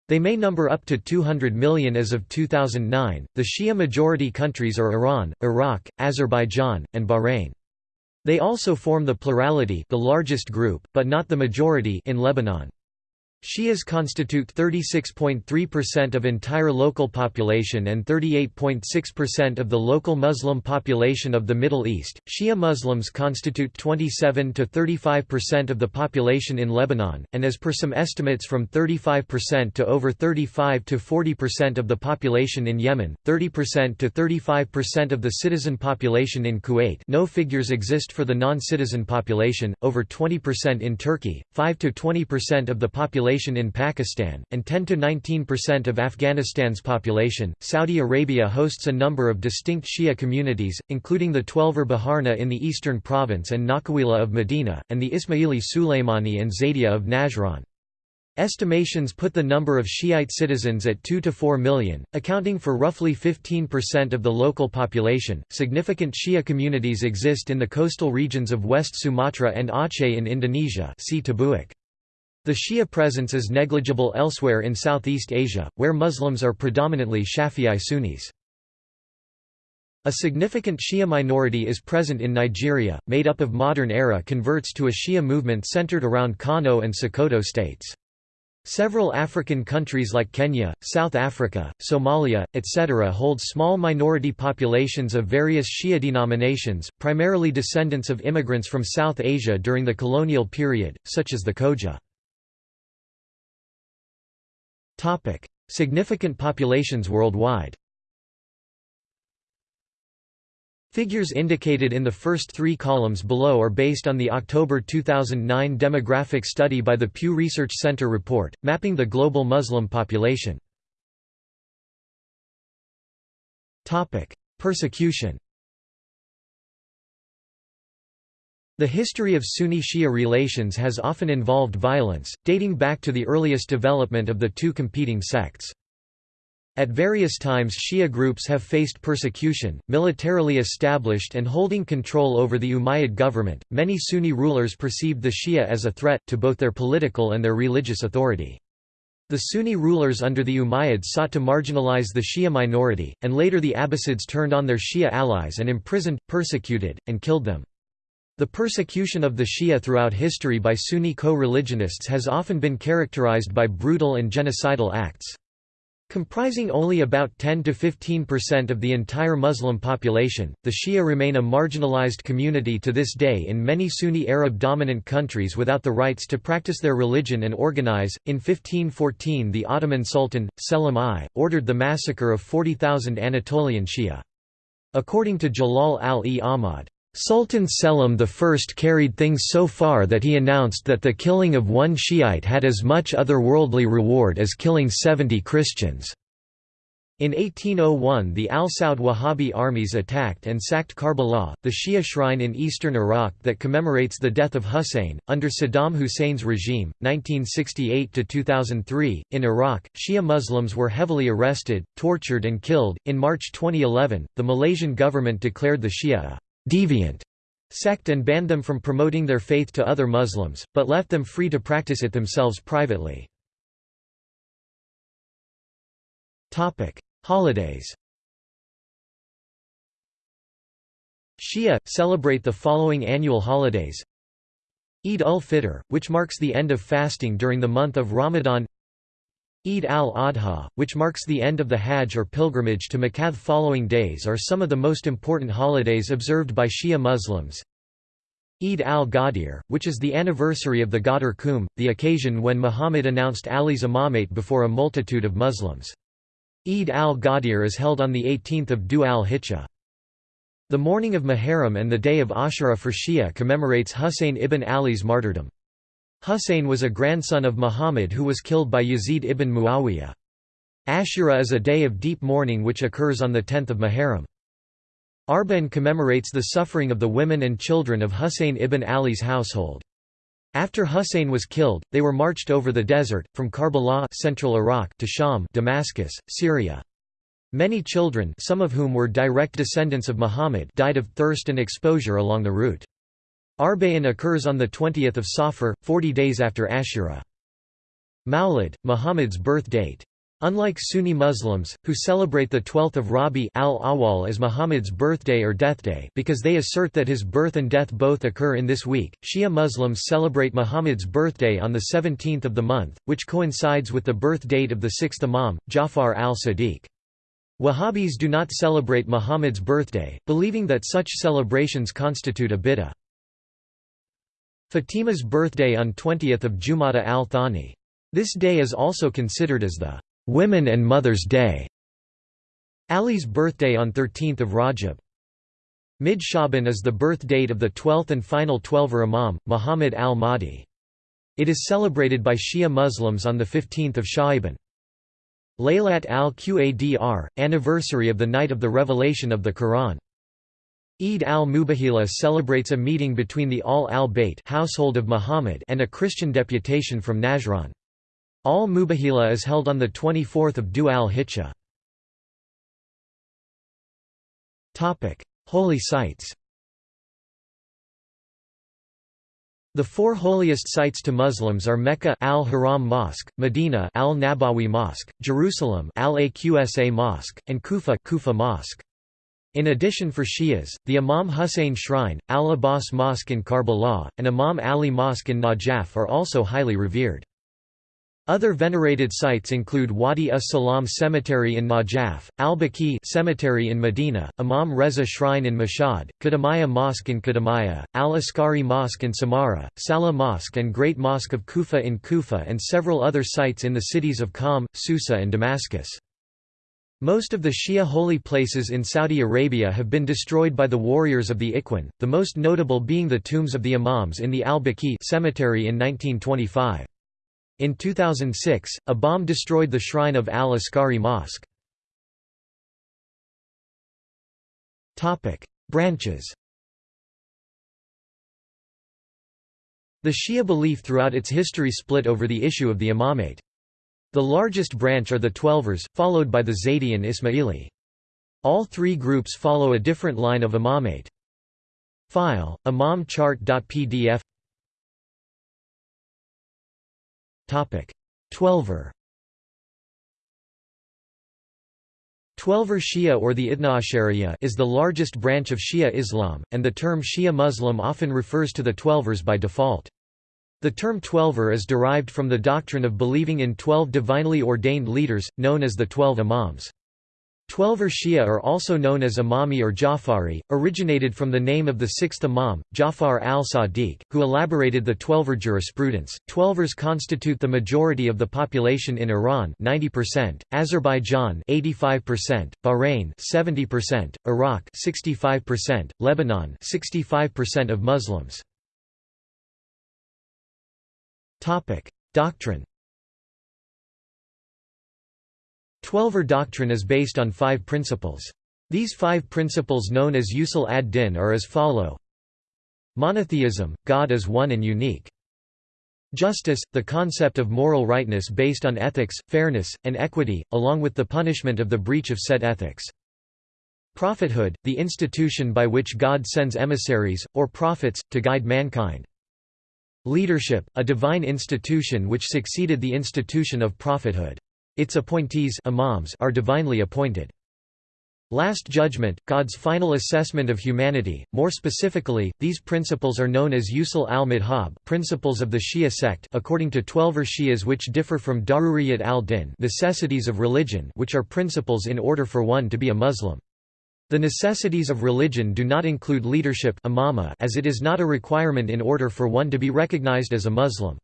They may number up to 200 million as of 2009. The Shia majority countries are Iran, Iraq, Azerbaijan, and Bahrain. They also form the plurality the largest group, but not the majority in Lebanon. Shias constitute 36.3% of entire local population and 38.6% of the local Muslim population of the Middle East. Shia Muslims constitute 27 to 35% of the population in Lebanon, and as per some estimates from 35% to over 35 to 40% of the population in Yemen, 30% to 35% of the citizen population in Kuwait. No figures exist for the non-citizen population, over 20% in Turkey, 5 to 20% of the population population in Pakistan, and 10 to 19% of Afghanistan's population. Saudi Arabia hosts a number of distinct Shia communities, including the Twelver Baharna in the eastern province and Nakawila of Medina, and the Ismaili Sulaimani and Zaydiya of Najran. Estimations put the number of Shiite citizens at 2 to 4 million, accounting for roughly 15% of the local population. Significant Shia communities exist in the coastal regions of West Sumatra and Aceh in Indonesia. See Tabuak. The Shia presence is negligible elsewhere in Southeast Asia, where Muslims are predominantly Shafi'i Sunnis. A significant Shia minority is present in Nigeria, made up of modern-era converts to a Shia movement centered around Kano and Sokoto states. Several African countries like Kenya, South Africa, Somalia, etc. hold small minority populations of various Shia denominations, primarily descendants of immigrants from South Asia during the colonial period, such as the Khoja. Significant populations worldwide. Figures indicated in the first three columns below are based on the October 2009 demographic study by the Pew Research Center report, mapping the global Muslim population. Persecution The history of Sunni-Shia relations has often involved violence, dating back to the earliest development of the two competing sects. At various times Shia groups have faced persecution, militarily established and holding control over the Umayyad government. Many Sunni rulers perceived the Shia as a threat, to both their political and their religious authority. The Sunni rulers under the Umayyads sought to marginalize the Shia minority, and later the Abbasids turned on their Shia allies and imprisoned, persecuted, and killed them. The persecution of the Shia throughout history by Sunni co-religionists has often been characterized by brutal and genocidal acts. Comprising only about 10 to 15% of the entire Muslim population, the Shia remain a marginalized community to this day in many Sunni Arab dominant countries without the rights to practice their religion and organize. In 1514, the Ottoman Sultan, Selim I, ordered the massacre of 40,000 Anatolian Shia. According to Jalal al-e Ahmad, Sultan Selim I carried things so far that he announced that the killing of one Shiite had as much otherworldly reward as killing 70 Christians. In 1801 the al-Saud Wahhabi armies attacked and sacked Karbala, the Shia shrine in eastern Iraq that commemorates the death of Hussein. Under Saddam Hussein's regime, 1968–2003, in Iraq, Shia Muslims were heavily arrested, tortured and killed. In March 2011, the Malaysian government declared the Shia a deviant sect and banned them from promoting their faith to other Muslims, but left them free to practice it themselves privately. Holidays Shia, celebrate the following annual holidays. Eid ul-Fitr, which marks the end of fasting during the month of Ramadan Eid al-Adha, which marks the end of the Hajj or pilgrimage to Mecca. Following days are some of the most important holidays observed by Shia Muslims. Eid al-Ghadir, which is the anniversary of the Ghadir Khumm, the occasion when Muhammad announced Ali's imamate before a multitude of Muslims. Eid al-Ghadir is held on 18 Dhu al-Hijjah. The Mourning of Muharram and the day of Ashura for Shia commemorates Husayn ibn Ali's martyrdom. Husayn was a grandson of Muhammad who was killed by Yazid ibn Muawiyah. Ashura is a day of deep mourning which occurs on the 10th of Muharram. Arba'n commemorates the suffering of the women and children of Husayn ibn Ali's household. After Husayn was killed, they were marched over the desert, from Karbala central Iraq to Sham Damascus, Syria. Many children some of whom were direct descendants of Muhammad died of thirst and exposure along the route. Arbain occurs on the 20th of Safar, 40 days after Ashura. Mawlid, Muhammad's birth date. Unlike Sunni Muslims, who celebrate the 12th of Rabi al-Awwal as Muhammad's birthday or death day because they assert that his birth and death both occur in this week, Shia Muslims celebrate Muhammad's birthday on the 17th of the month, which coincides with the birth date of the sixth Imam, Jafar al-Sadiq. Wahhabis do not celebrate Muhammad's birthday, believing that such celebrations constitute a bid'ah. Fatima's birthday on 20th of Jumada al-Thani. This day is also considered as the Women and Mothers' Day. Ali's birthday on 13th of Rajab. Mid Shaban is the birth date of the 12th and final Twelver Imam, Muhammad al-Mahdi. It is celebrated by Shia Muslims on 15 Sha'ban. Laylat al-Qadr, anniversary of the night of the revelation of the Quran. Eid al-Mubahila celebrates a meeting between the Ahl al-Bayt household of Muhammad and a Christian deputation from Najran. Al-Mubahila is held on 24 Dhu al-Hijjah. Topic: Holy sites The four holiest sites to Muslims are Mecca Al-Haram Mosque, Medina Al-Nabawi Mosque, Jerusalem Al-Aqsa Mosque, and Kufa Kufa Mosque. In addition for Shias, the Imam Hussein Shrine, Al-Abbas Mosque in Karbala, and Imam Ali Mosque in Najaf are also highly revered. Other venerated sites include Wadi as-Salam Cemetery in Najaf, Al-Baqi Cemetery in Medina, Imam Reza Shrine in Mashhad, Kadhimiya Mosque in Kadhimiya, Al-Askari Mosque in Samarra, Salah Mosque and Great Mosque of Kufa in Kufa and several other sites in the cities of Qom, Susa and Damascus. Most of the Shia holy places in Saudi Arabia have been destroyed by the warriors of the Ikhwan, the most notable being the tombs of the Imams in the Al-Baqi cemetery in 1925. In 2006, a bomb destroyed the shrine of Al-Askari Mosque. Branches The Shia belief throughout its history split over the issue of the imamate. The largest branch are the Twelvers, followed by the Zaydi and Ismaili. All three groups follow a different line of imamate. File, imamchart.pdf Twelver Twelver Shia or the Idnaashariya is the largest branch of Shia Islam, and the term Shia Muslim often refers to the Twelvers by default. The term Twelver is derived from the doctrine of believing in twelve divinely ordained leaders, known as the Twelve Imams. Twelver Shia are also known as Imami or Jafari, originated from the name of the sixth Imam, Jafar al-Sadiq, who elaborated the Twelver jurisprudence. Twelvers constitute the majority of the population in Iran 90%, Azerbaijan 85%, Bahrain 70%, Iraq 65%, Lebanon 65% of Muslims. Doctrine Twelver doctrine is based on five principles. These five principles known as usul ad-din are as follow Monotheism, God is one and unique. Justice, the concept of moral rightness based on ethics, fairness, and equity, along with the punishment of the breach of said ethics. Prophethood, the institution by which God sends emissaries, or prophets, to guide mankind. Leadership, a divine institution which succeeded the institution of prophethood. Its appointees imams are divinely appointed. Last Judgment, God's final assessment of humanity. More specifically, these principles are known as usul al-madhhab, principles of the Shia sect, according to Twelver Shias which differ from Daruriyat al-Din, necessities of religion, which are principles in order for one to be a Muslim. The necessities of religion do not include leadership imama as it is not a requirement in order for one to be recognized as a Muslim.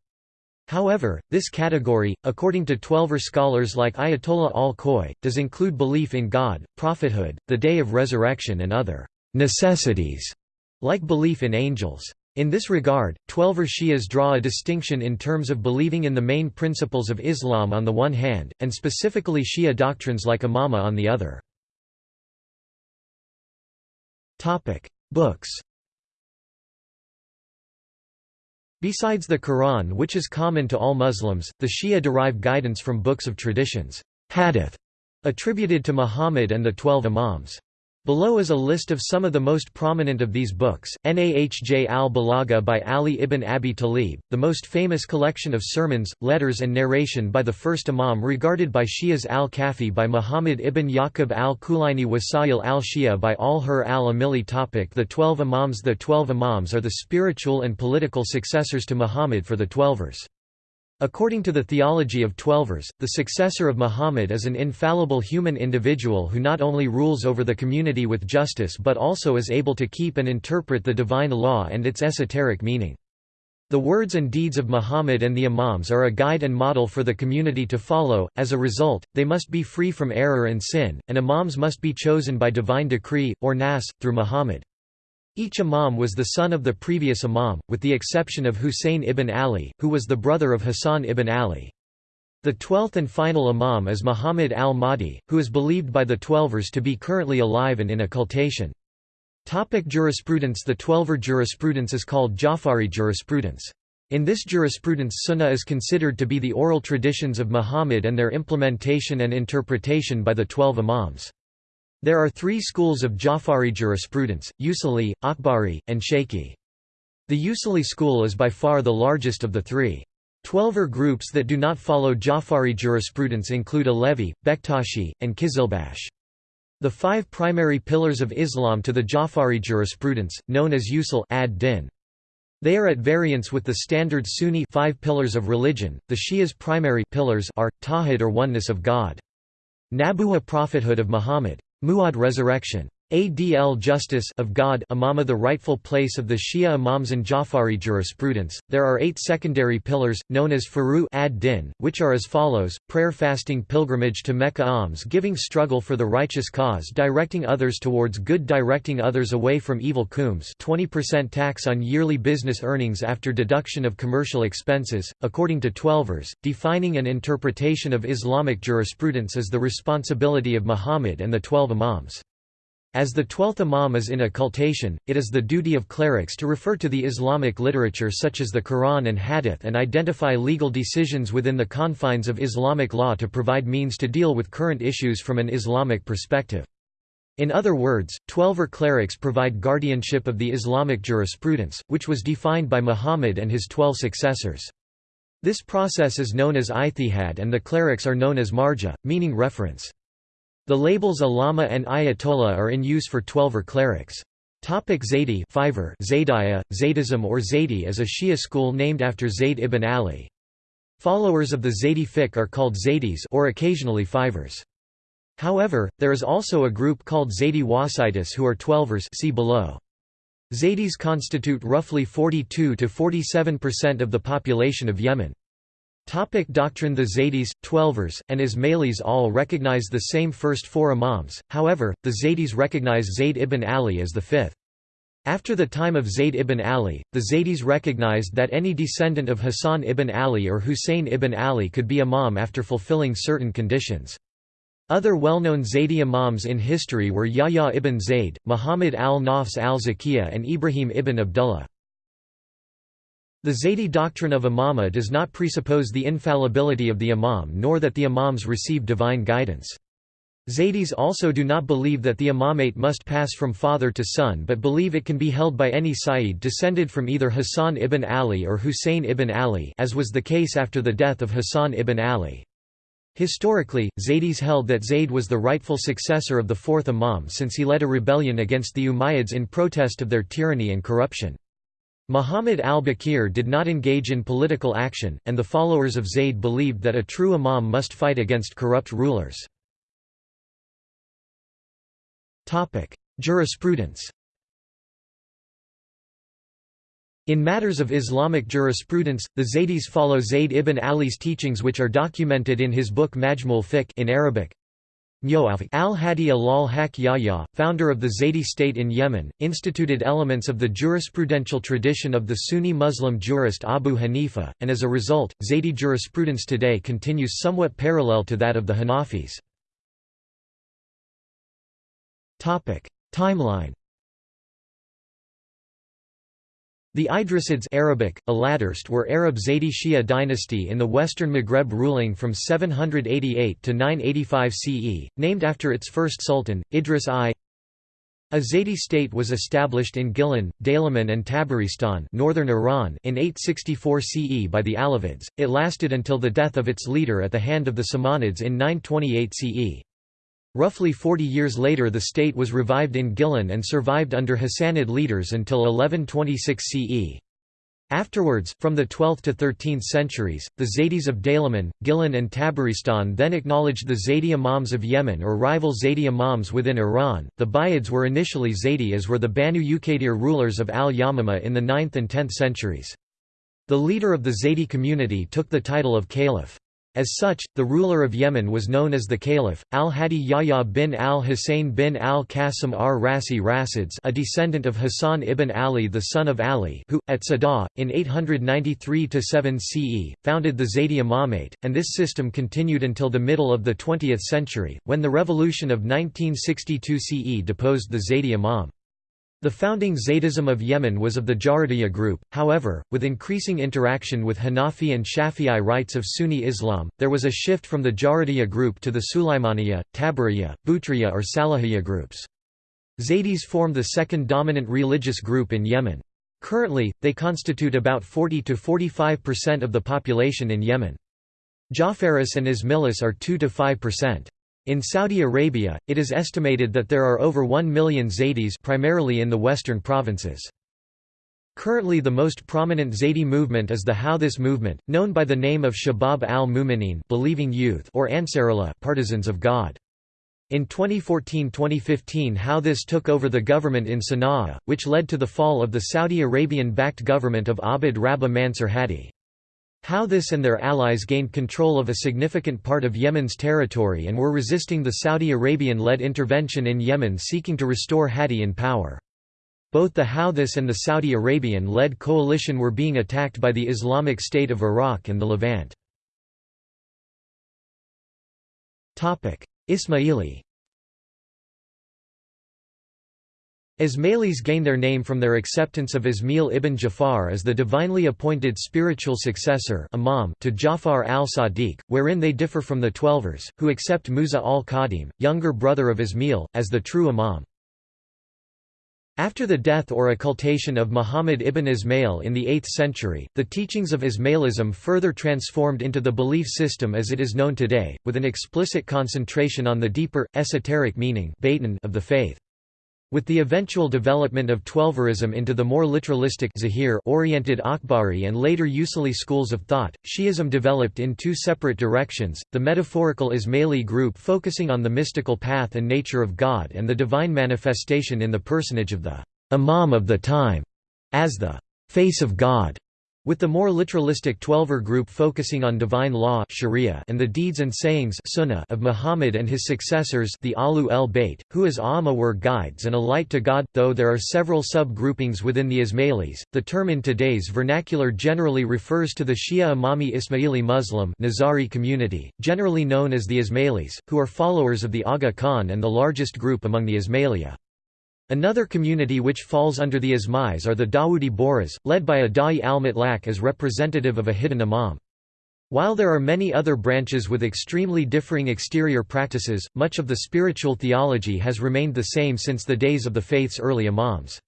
However, this category, according to Twelver scholars like Ayatollah al-Khoi, does include belief in God, prophethood, the day of resurrection and other «necessities», like belief in angels. In this regard, Twelver Shias draw a distinction in terms of believing in the main principles of Islam on the one hand, and specifically Shia doctrines like Imama on the other. Books Besides the Quran which is common to all Muslims, the Shia derive guidance from books of traditions hadith, attributed to Muhammad and the Twelve Imams. Below is a list of some of the most prominent of these books, Nahj al-Balagha by Ali ibn Abi Talib, the most famous collection of sermons, letters and narration by the first Imam regarded by Shias al-Kafi by Muhammad ibn Yaqub al-Kulaini Wasayil al-Shia by al-Hur al-Amili topic The Twelve Imams The Twelve Imams are the spiritual and political successors to Muhammad for the Twelvers. According to the theology of Twelvers, the successor of Muhammad is an infallible human individual who not only rules over the community with justice but also is able to keep and interpret the divine law and its esoteric meaning. The words and deeds of Muhammad and the Imams are a guide and model for the community to follow, as a result, they must be free from error and sin, and Imams must be chosen by divine decree, or nas, through Muhammad. Each imam was the son of the previous imam, with the exception of Husayn ibn Ali, who was the brother of Hassan ibn Ali. The twelfth and final imam is Muhammad al-Mahdi, who is believed by the Twelvers to be currently alive and in occultation. Topic jurisprudence The Twelver jurisprudence is called Jafari jurisprudence. In this jurisprudence Sunnah is considered to be the oral traditions of Muhammad and their implementation and interpretation by the twelve imams. There are three schools of Jafari jurisprudence, Usuli, Akhbari, and Shaykhi. The Usuli school is by far the largest of the three. Twelver groups that do not follow Jafari jurisprudence include Alevi, Bektashi, and Kizilbash. The five primary pillars of Islam to the Jafari jurisprudence, known as usul ad-din. They are at variance with the standard Sunni five pillars of religion. The Shias' primary pillars are tawhid or oneness of God. Nabuwa prophethood of Muhammad. Mu'ad resurrection. Adl justice of God imama the rightful place of the Shia imams and Jafari jurisprudence. There are eight secondary pillars, known as furu ad-din, which are as follows, prayer fasting pilgrimage to Mecca alms giving struggle for the righteous cause directing others towards good directing others away from evil khums 20% tax on yearly business earnings after deduction of commercial expenses, according to Twelvers, defining an interpretation of Islamic jurisprudence is the responsibility of Muhammad and the twelve imams. As the twelfth imam is in occultation, it is the duty of clerics to refer to the Islamic literature such as the Quran and Hadith and identify legal decisions within the confines of Islamic law to provide means to deal with current issues from an Islamic perspective. In other words, Twelver clerics provide guardianship of the Islamic jurisprudence, which was defined by Muhammad and his twelve successors. This process is known as ijtihad and the clerics are known as marja, meaning reference. The labels Allama and Ayatollah are in use for Twelver clerics. Topic Zaydi Fiver, Zaydiyya, Zaydism or Zaydi is a Shia school named after Zayd ibn Ali. Followers of the Zaydi fiqh are called Zaydis or occasionally Fivers. However, there is also a group called Zaydi Wasitis who are Twelvers see below. Zaydis constitute roughly 42 to 47% of the population of Yemen. Topic doctrine The Zaydis, Twelvers, and Ismailis all recognize the same first four imams, however, the Zaydis recognize Zayd ibn Ali as the fifth. After the time of Zayd ibn Ali, the Zaydis recognized that any descendant of Hassan ibn Ali or Hussein ibn Ali could be imam after fulfilling certain conditions. Other well-known Zaydi imams in history were Yahya ibn Zayd, Muhammad al-Nafs al-Zakiyah and Ibrahim ibn Abdullah. The Zaydi doctrine of imama does not presuppose the infallibility of the imam nor that the imams receive divine guidance. Zaydis also do not believe that the imamate must pass from father to son but believe it can be held by any Sayyid descended from either Hassan ibn Ali or Hussein ibn Ali as was the case after the death of Hassan ibn Ali. Historically, Zaydis held that Zayd was the rightful successor of the fourth imam since he led a rebellion against the Umayyads in protest of their tyranny and corruption. Muhammad al-Baqir did not engage in political action, and the followers of Zayd believed that a true imam must fight against corrupt rulers. Jurisprudence In matters of Islamic jurisprudence, the Zaydis follow Zayd ibn Ali's teachings which are documented in his book Majmul Fiqh in Arabic, Al-Hadi al-Haq Yahya, founder of the Zaydi state in Yemen, instituted elements of the jurisprudential tradition of the Sunni Muslim jurist Abu Hanifa, and as a result, Zaydi jurisprudence today continues somewhat parallel to that of the Hanafis. Timeline The Idrisids Arabic, were Arab Zaydi Shia dynasty in the western Maghreb ruling from 788 to 985 CE, named after its first sultan, Idris I. A Zaydi state was established in Gilan, Daylaman and Tabaristan northern Iran in 864 CE by the Alavids, it lasted until the death of its leader at the hand of the Samanids in 928 CE. Roughly 40 years later the state was revived in Gilan and survived under Hassanid leaders until 1126 CE. Afterwards, from the 12th to 13th centuries, the Zaydis of Daylaman, Gilan and Tabaristan then acknowledged the Zaydi Imams of Yemen or rival Zaydi Imams within Iran. The Buyids were initially Zaydi as were the Banu Uqaydir rulers of al-Yamama in the 9th and 10th centuries. The leader of the Zaydi community took the title of Caliph. As such, the ruler of Yemen was known as the Caliph, al-Hadi Yahya bin al-Hussein bin al-Qasim ar-Rasi Rasids a descendant of Hassan ibn Ali the son of Ali who, at Sada, in 893–7 CE, founded the Zaydi Imamate, and this system continued until the middle of the 20th century, when the revolution of 1962 CE deposed the Zaydi Imam. The founding Zaydism of Yemen was of the Jarudiyya group, however, with increasing interaction with Hanafi and Shafi'i rites of Sunni Islam, there was a shift from the Jarudiyya group to the Sulaimaniyya, Tabariyya, Butriyya or Salahiyya groups. Zaydis form the second dominant religious group in Yemen. Currently, they constitute about 40–45% of the population in Yemen. Jafaris and Ismailis are 2–5%. In Saudi Arabia, it is estimated that there are over 1 million Zaydis primarily in the western provinces. Currently the most prominent Zaydi movement is the Houthis movement, known by the name of Shabab al-Mu'minin believing youth or Ansarullah partisans of God. In 2014–2015 Houthis took over the government in Sana'a, which led to the fall of the Saudi Arabian-backed government of Abd Rabba Mansur Hadi. Houthis and their allies gained control of a significant part of Yemen's territory and were resisting the Saudi Arabian-led intervention in Yemen seeking to restore Hadi in power. Both the Houthis and the Saudi Arabian-led coalition were being attacked by the Islamic State of Iraq and the Levant. Ismaili Ismailis gain their name from their acceptance of Ismail ibn Jafar as the divinely appointed spiritual successor imam to Jafar al-Sadiq, wherein they differ from the Twelvers, who accept Musa al-Kadhim, younger brother of Ismail, as the true imam. After the death or occultation of Muhammad ibn Ismail in the 8th century, the teachings of Ismailism further transformed into the belief system as it is known today, with an explicit concentration on the deeper, esoteric meaning of the faith. With the eventual development of Twelverism into the more literalistic oriented Akhbari and later Usuli schools of thought, Shi'ism developed in two separate directions, the metaphorical Ismaili group focusing on the mystical path and nature of God and the divine manifestation in the personage of the Imam of the time, as the face of God with the more literalistic Twelver group focusing on divine law sharia and the deeds and sayings sunnah of Muhammad and his successors the Ahl al-Bayt, who as Amma were guides and a light to God. Though there are several sub-groupings within the Ismailis, the term in today's vernacular generally refers to the Shia Imami Ismaili Muslim Nizari community, generally known as the Ismailis, who are followers of the Aga Khan and the largest group among the Ismailia. Another community which falls under the Ismais are the Dawoodi Bohras, led by a Da'i al-Mutlaq as representative of a hidden imam. While there are many other branches with extremely differing exterior practices, much of the spiritual theology has remained the same since the days of the faith's early imams.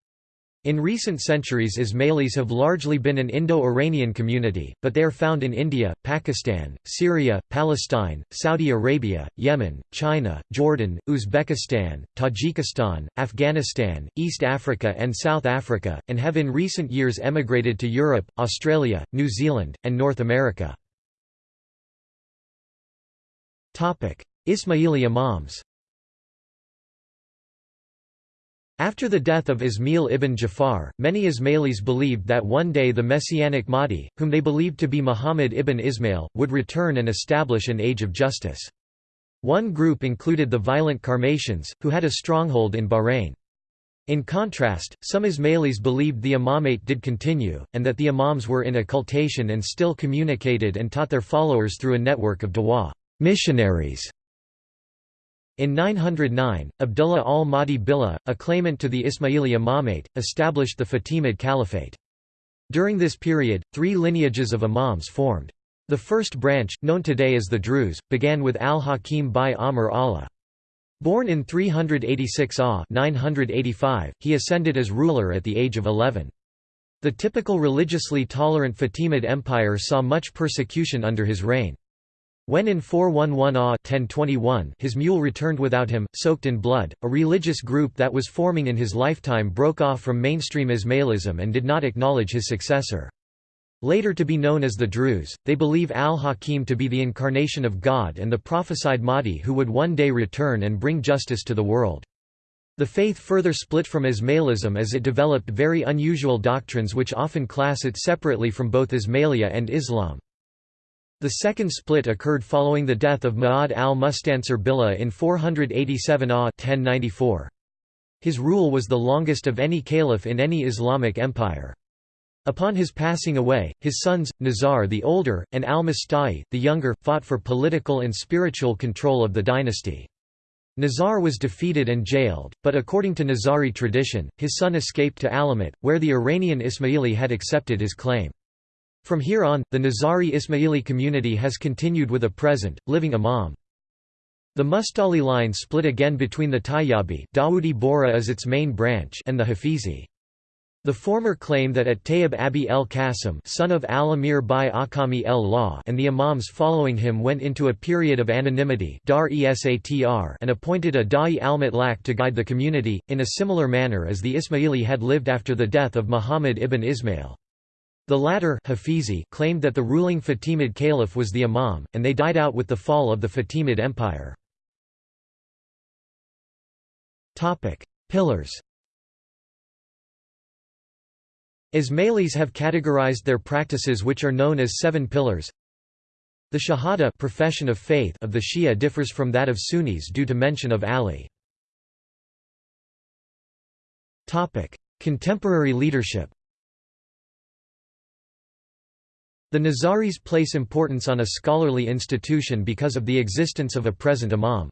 In recent centuries Ismailis have largely been an Indo-Iranian community, but they are found in India, Pakistan, Syria, Palestine, Saudi Arabia, Yemen, China, Jordan, Uzbekistan, Tajikistan, Afghanistan, East Africa and South Africa, and have in recent years emigrated to Europe, Australia, New Zealand, and North America. Ismaili Imams After the death of Ismail ibn Jafar, many Ismailis believed that one day the Messianic Mahdi, whom they believed to be Muhammad ibn Ismail, would return and establish an age of justice. One group included the violent Karmatians, who had a stronghold in Bahrain. In contrast, some Ismailis believed the imamate did continue, and that the imams were in occultation and still communicated and taught their followers through a network of dawa missionaries in 909, Abdullah al-Mahdi Billah, a claimant to the Ismaili imamate, established the Fatimid Caliphate. During this period, three lineages of imams formed. The first branch, known today as the Druze, began with al-Hakim bi-Amr Allah. Born in 386 AH 985, he ascended as ruler at the age of 11. The typical religiously tolerant Fatimid Empire saw much persecution under his reign. When in 411 AH 1021 his mule returned without him, soaked in blood, a religious group that was forming in his lifetime broke off from mainstream Ismailism and did not acknowledge his successor. Later to be known as the Druze, they believe al-Hakim to be the incarnation of God and the prophesied Mahdi who would one day return and bring justice to the world. The faith further split from Ismailism as it developed very unusual doctrines which often class it separately from both Ismailia and Islam. The second split occurred following the death of Ma'ad al-Mustansir Billah in 487 AH 1094. His rule was the longest of any caliph in any Islamic empire. Upon his passing away, his sons, Nizar the older, and al-Musta'li, the younger, fought for political and spiritual control of the dynasty. Nizar was defeated and jailed, but according to Nizari tradition, his son escaped to Alamut, where the Iranian Ismaili had accepted his claim. From here on, the Nizari Ismaili community has continued with a present, living imam. The Mustali line split again between the Tayyabi Dawoodi Bohra as its main branch and the Hafizi. The former claim that at Tayyib Abi el Qasim son of al-Amir by Akami el Law and the imams following him went into a period of anonymity dar and appointed a Da'i al-Mutlaq to guide the community, in a similar manner as the Ismaili had lived after the death of Muhammad ibn Ismail. The latter Hafizi claimed that the ruling Fatimid caliph was the imam, and they died out with the fall of the Fatimid Empire. Pillars Ismailis have categorized their practices which are known as seven pillars. The Shahada profession of, faith of the Shia differs from that of Sunnis due to mention of Ali. Contemporary leadership The Nizaris place importance on a scholarly institution because of the existence of a present imam.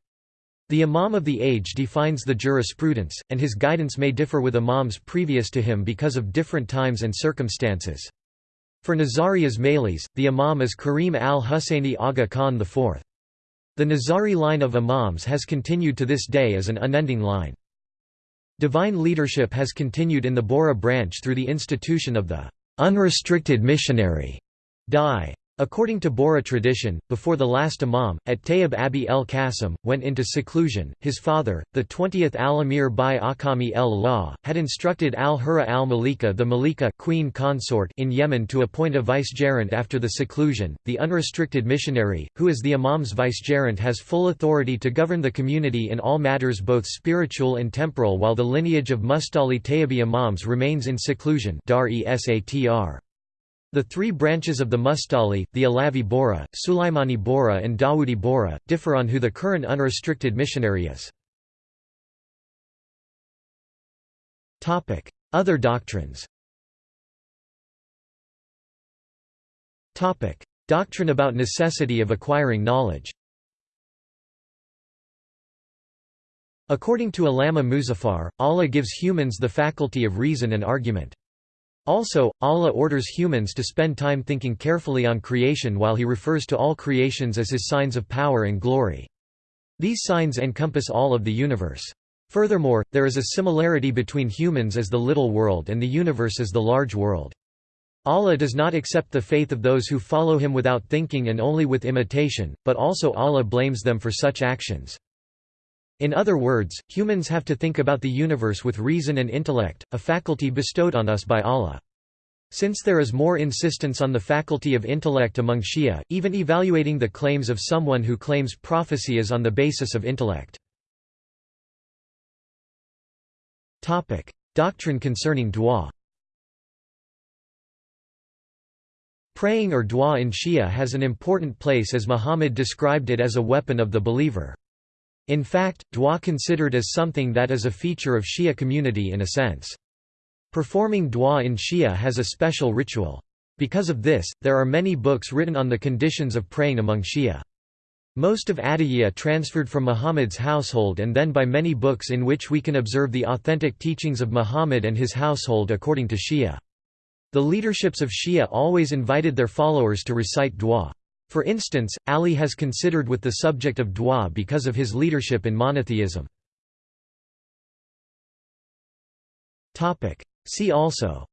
The imam of the age defines the jurisprudence, and his guidance may differ with imams previous to him because of different times and circumstances. For Nizari Ismailis, the imam is Karim al-Husseini Aga Khan IV. The Nizari line of imams has continued to this day as an unending line. Divine leadership has continued in the Bohra branch through the institution of the unrestricted missionary Dai. According to Bohra tradition, before the last Imam, at Tayyib Abi el Qasim, went into seclusion, his father, the 20th al-Amir by Akami el-Law, had instructed al-Hura al-Malika the Malika queen consort in Yemen to appoint a vicegerent after the seclusion. The unrestricted missionary, who is the Imam's vicegerent has full authority to govern the community in all matters both spiritual and temporal while the lineage of Mustali Tayyibi Imams remains in seclusion dar -esatr. The three branches of the Mustali, the Alavi Bohra, Sulaimani Bohra and Dawoodi Bohra, differ on who the current unrestricted missionary is. Other doctrines Doctrine about necessity of acquiring knowledge According to Allama Muzaffar, Allah gives humans the faculty of reason and argument. Also, Allah orders humans to spend time thinking carefully on creation while he refers to all creations as his signs of power and glory. These signs encompass all of the universe. Furthermore, there is a similarity between humans as the little world and the universe as the large world. Allah does not accept the faith of those who follow him without thinking and only with imitation, but also Allah blames them for such actions. In other words, humans have to think about the universe with reason and intellect, a faculty bestowed on us by Allah. Since there is more insistence on the faculty of intellect among Shia, even evaluating the claims of someone who claims prophecy is on the basis of intellect. Doctrine concerning dua Praying or dua in Shia has an important place as Muhammad described it as a weapon of the believer. In fact, dua considered as something that is a feature of Shia community in a sense. Performing dua in Shia has a special ritual. Because of this, there are many books written on the conditions of praying among Shia. Most of Adiyya transferred from Muhammad's household and then by many books in which we can observe the authentic teachings of Muhammad and his household according to Shia. The leaderships of Shia always invited their followers to recite dua. For instance, Ali has considered with the subject of dua because of his leadership in monotheism. See also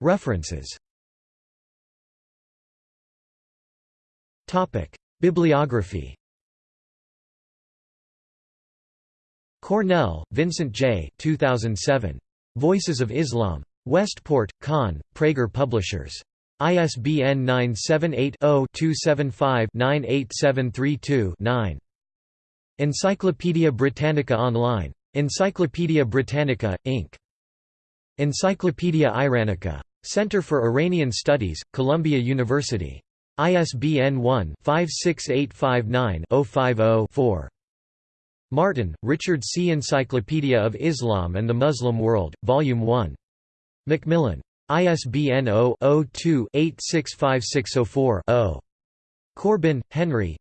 References Bibliography Cornell, Vincent J. 2007. Voices of Islam. Westport, Kahn, Praeger Publishers. ISBN 978-0-275-98732-9. Encyclopædia Britannica Online. Encyclopædia Britannica, Inc. Encyclopædia Iranica. Center for Iranian Studies, Columbia University. ISBN 1-56859-050-4. Martin, Richard C. Encyclopedia of Islam and the Muslim World, Volume 1. Macmillan. ISBN 0-02-865604-0. Corbin, Henry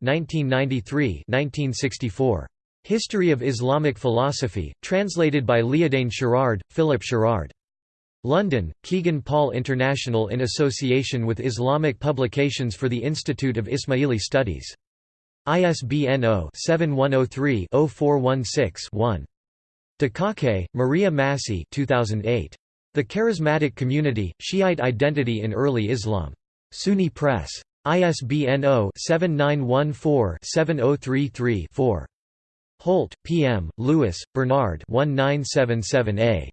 History of Islamic Philosophy, translated by Liadain Sherard, Philip Sherard. London, Kegan Paul International in association with Islamic Publications for the Institute of Ismaili Studies. ISBN 0-7103-0416-1. Dakake, Maria Massi 2008. The Charismatic Community, Shiite Identity in Early Islam. SUNY Press. ISBN 0-7914-7033-4. Holt, P. M., Lewis, Bernard 1977a.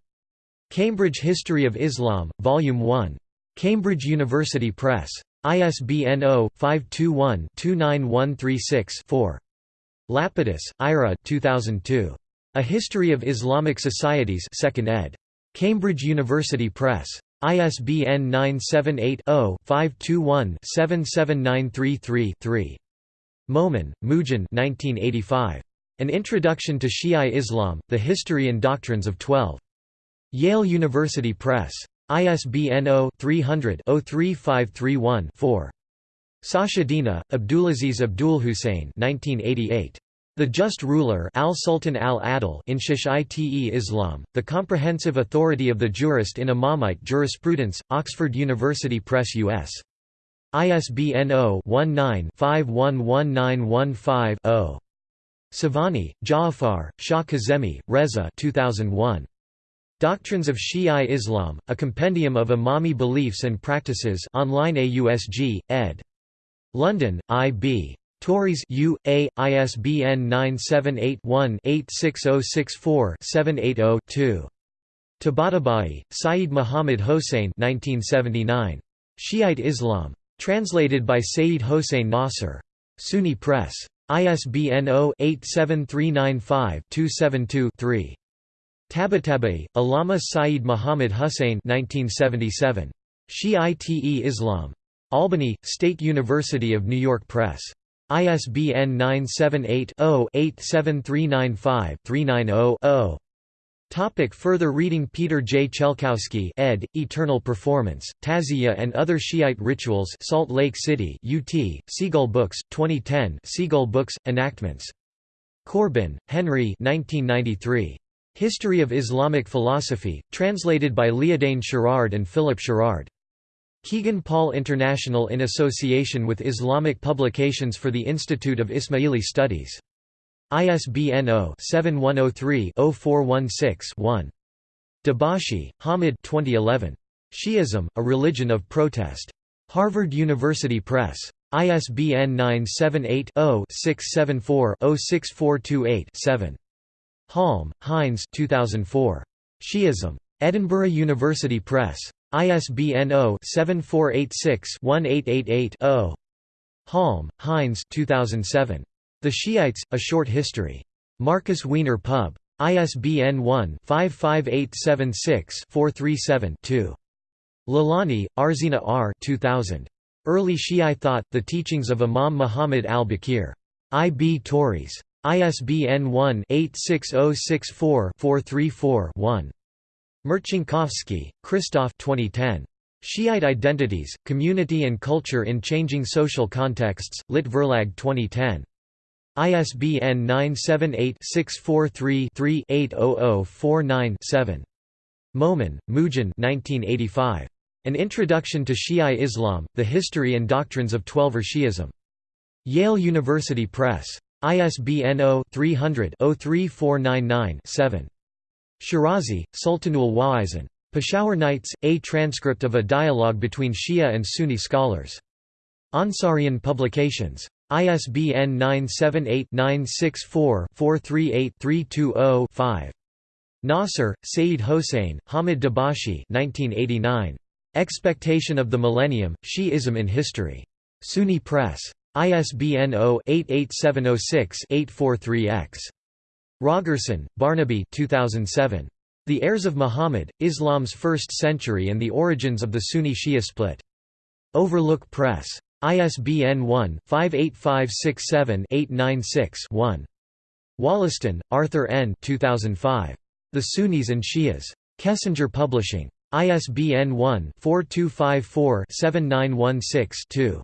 Cambridge History of Islam, Volume 1. Cambridge University Press. ISBN 0-521-29136-4. Lapidus, Ira 2002. A History of Islamic Societies 2nd ed. Cambridge University Press. ISBN 978-0-521-77933-3. Momen, Moojan An Introduction to Shi'a Islam, The History and Doctrines of Twelve. Yale University Press. ISBN 0-300-03531-4. Dina, Abdulaziz Abdul Hussein 1988. The Just Ruler al-Sultan al-Adil in Shi'ite Islam, the comprehensive authority of the jurist in Imamite jurisprudence, Oxford University Press U.S. ISBN 0-19-511915-0. Savani, Ja'afar, Shah Kazemi, Reza 2001. Doctrines of Shia Islam, a compendium of Imami beliefs and practices online AUSG, ed. London, I.B. Tauris U. A. ISBN 978-1-86064-780-2. Tabatabai, Saeed Muhammad Hossein 1979. Shiite Islam. Translated by Saeed Hossein Nasr. SUNY Press. ISBN 0-87395-272-3. Tabatabai, Allama Saeed Muhammad Hussein 1977. Shiite Islam. Albany, State University of New York Press. ISBN 978-0-87395-390-0. Topic further reading Peter J. Chelkowski ed., Eternal Performance, Tazia and Other Shiite Rituals Salt Lake City UT, Seagull Books, 2010 Seagull Books, Enactments. Corbin, Henry 1993. History of Islamic Philosophy, translated by Liadain Sherard and Philip Sherard. Kegan Paul International in association with Islamic Publications for the Institute of Ismaili Studies. ISBN 0-7103-0416-1. Dabashi, Hamid 2011. Shi'ism, A Religion of Protest. Harvard University Press. ISBN 978-0-674-06428-7. Halm, Heinz 2004. Shi'ism. Edinburgh University Press. ISBN 0-7486-1888-0. Halm, Heinz 2007. The Shiites, A Short History. Markus Wiener Pub. ISBN 1-55876-437-2. Lalani, Arzina R. 2000. Early Shi'i Thought, The Teachings of Imam Muhammad al-Baqir. I. B. Tauris. ISBN 1-86064-434-1. Marcinkowski, Christoph 2010. Shiite Identities, Community and Culture in Changing Social Contexts, Lit Verlag 2010. ISBN 978-643-3-80049-7. Momen, Moojan An Introduction to Shi'i Islam, The History and Doctrines of Twelver Shi'ism. Yale University Press. ISBN 0-300-03499-7. Shirazi, Sultanul Wa'izin. Peshawar Nights, a transcript of a dialogue between Shia and Sunni scholars. Ansarian Publications. ISBN 978-964-438-320-5. Nasr, Saeed Hossein, Hamid Dabashi 1989. Expectation of the Millennium, Shi'ism in History. SUNY Press. ISBN 0-88706-843-X. Rogerson, Barnaby 2007. The Heirs of Muhammad, Islam's First Century and the Origins of the Sunni-Shia Split. Overlook Press. ISBN 1-58567-896-1. Wollaston, Arthur N. 2005. The Sunnis and Shias. Kessinger Publishing. ISBN 1-4254-7916-2.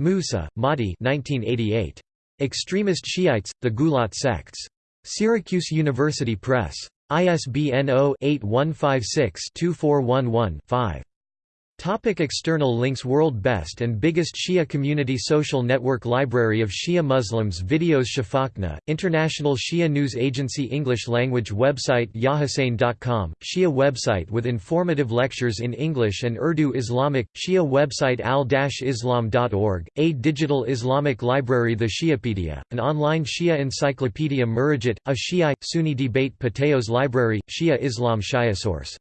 Moosa, Mahdi 1988. Extremist Shiites, the Gulat Sects. Syracuse University Press. ISBN 0-8156-2411-5. Topic external links World Best and Biggest Shia Community Social Network Library of Shia Muslims Videos Shafaqna, International Shia News Agency English language website yahussein.com, Shia website with informative lectures in English and Urdu Islamic, Shia website al-islam.org, a digital Islamic library The Shiapedia, an online Shia encyclopedia Murajit, a Shia, Sunni debate Pateos library, Shia Islam Shiasource.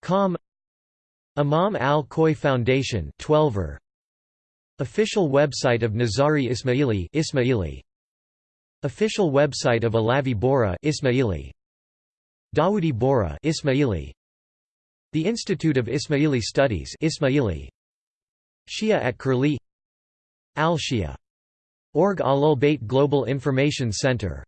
Com Imam al-Khoei Foundation 12er. Official website of Nizari Ismaili Ismaili. Official website of Alavi Bohra Ismaili. Dawoodi Bohra Ismaili. The Institute of Ismaili Studies Ismaili. Shia at Curlie Al-Shia. Org Ahlul Bayt Global Information Center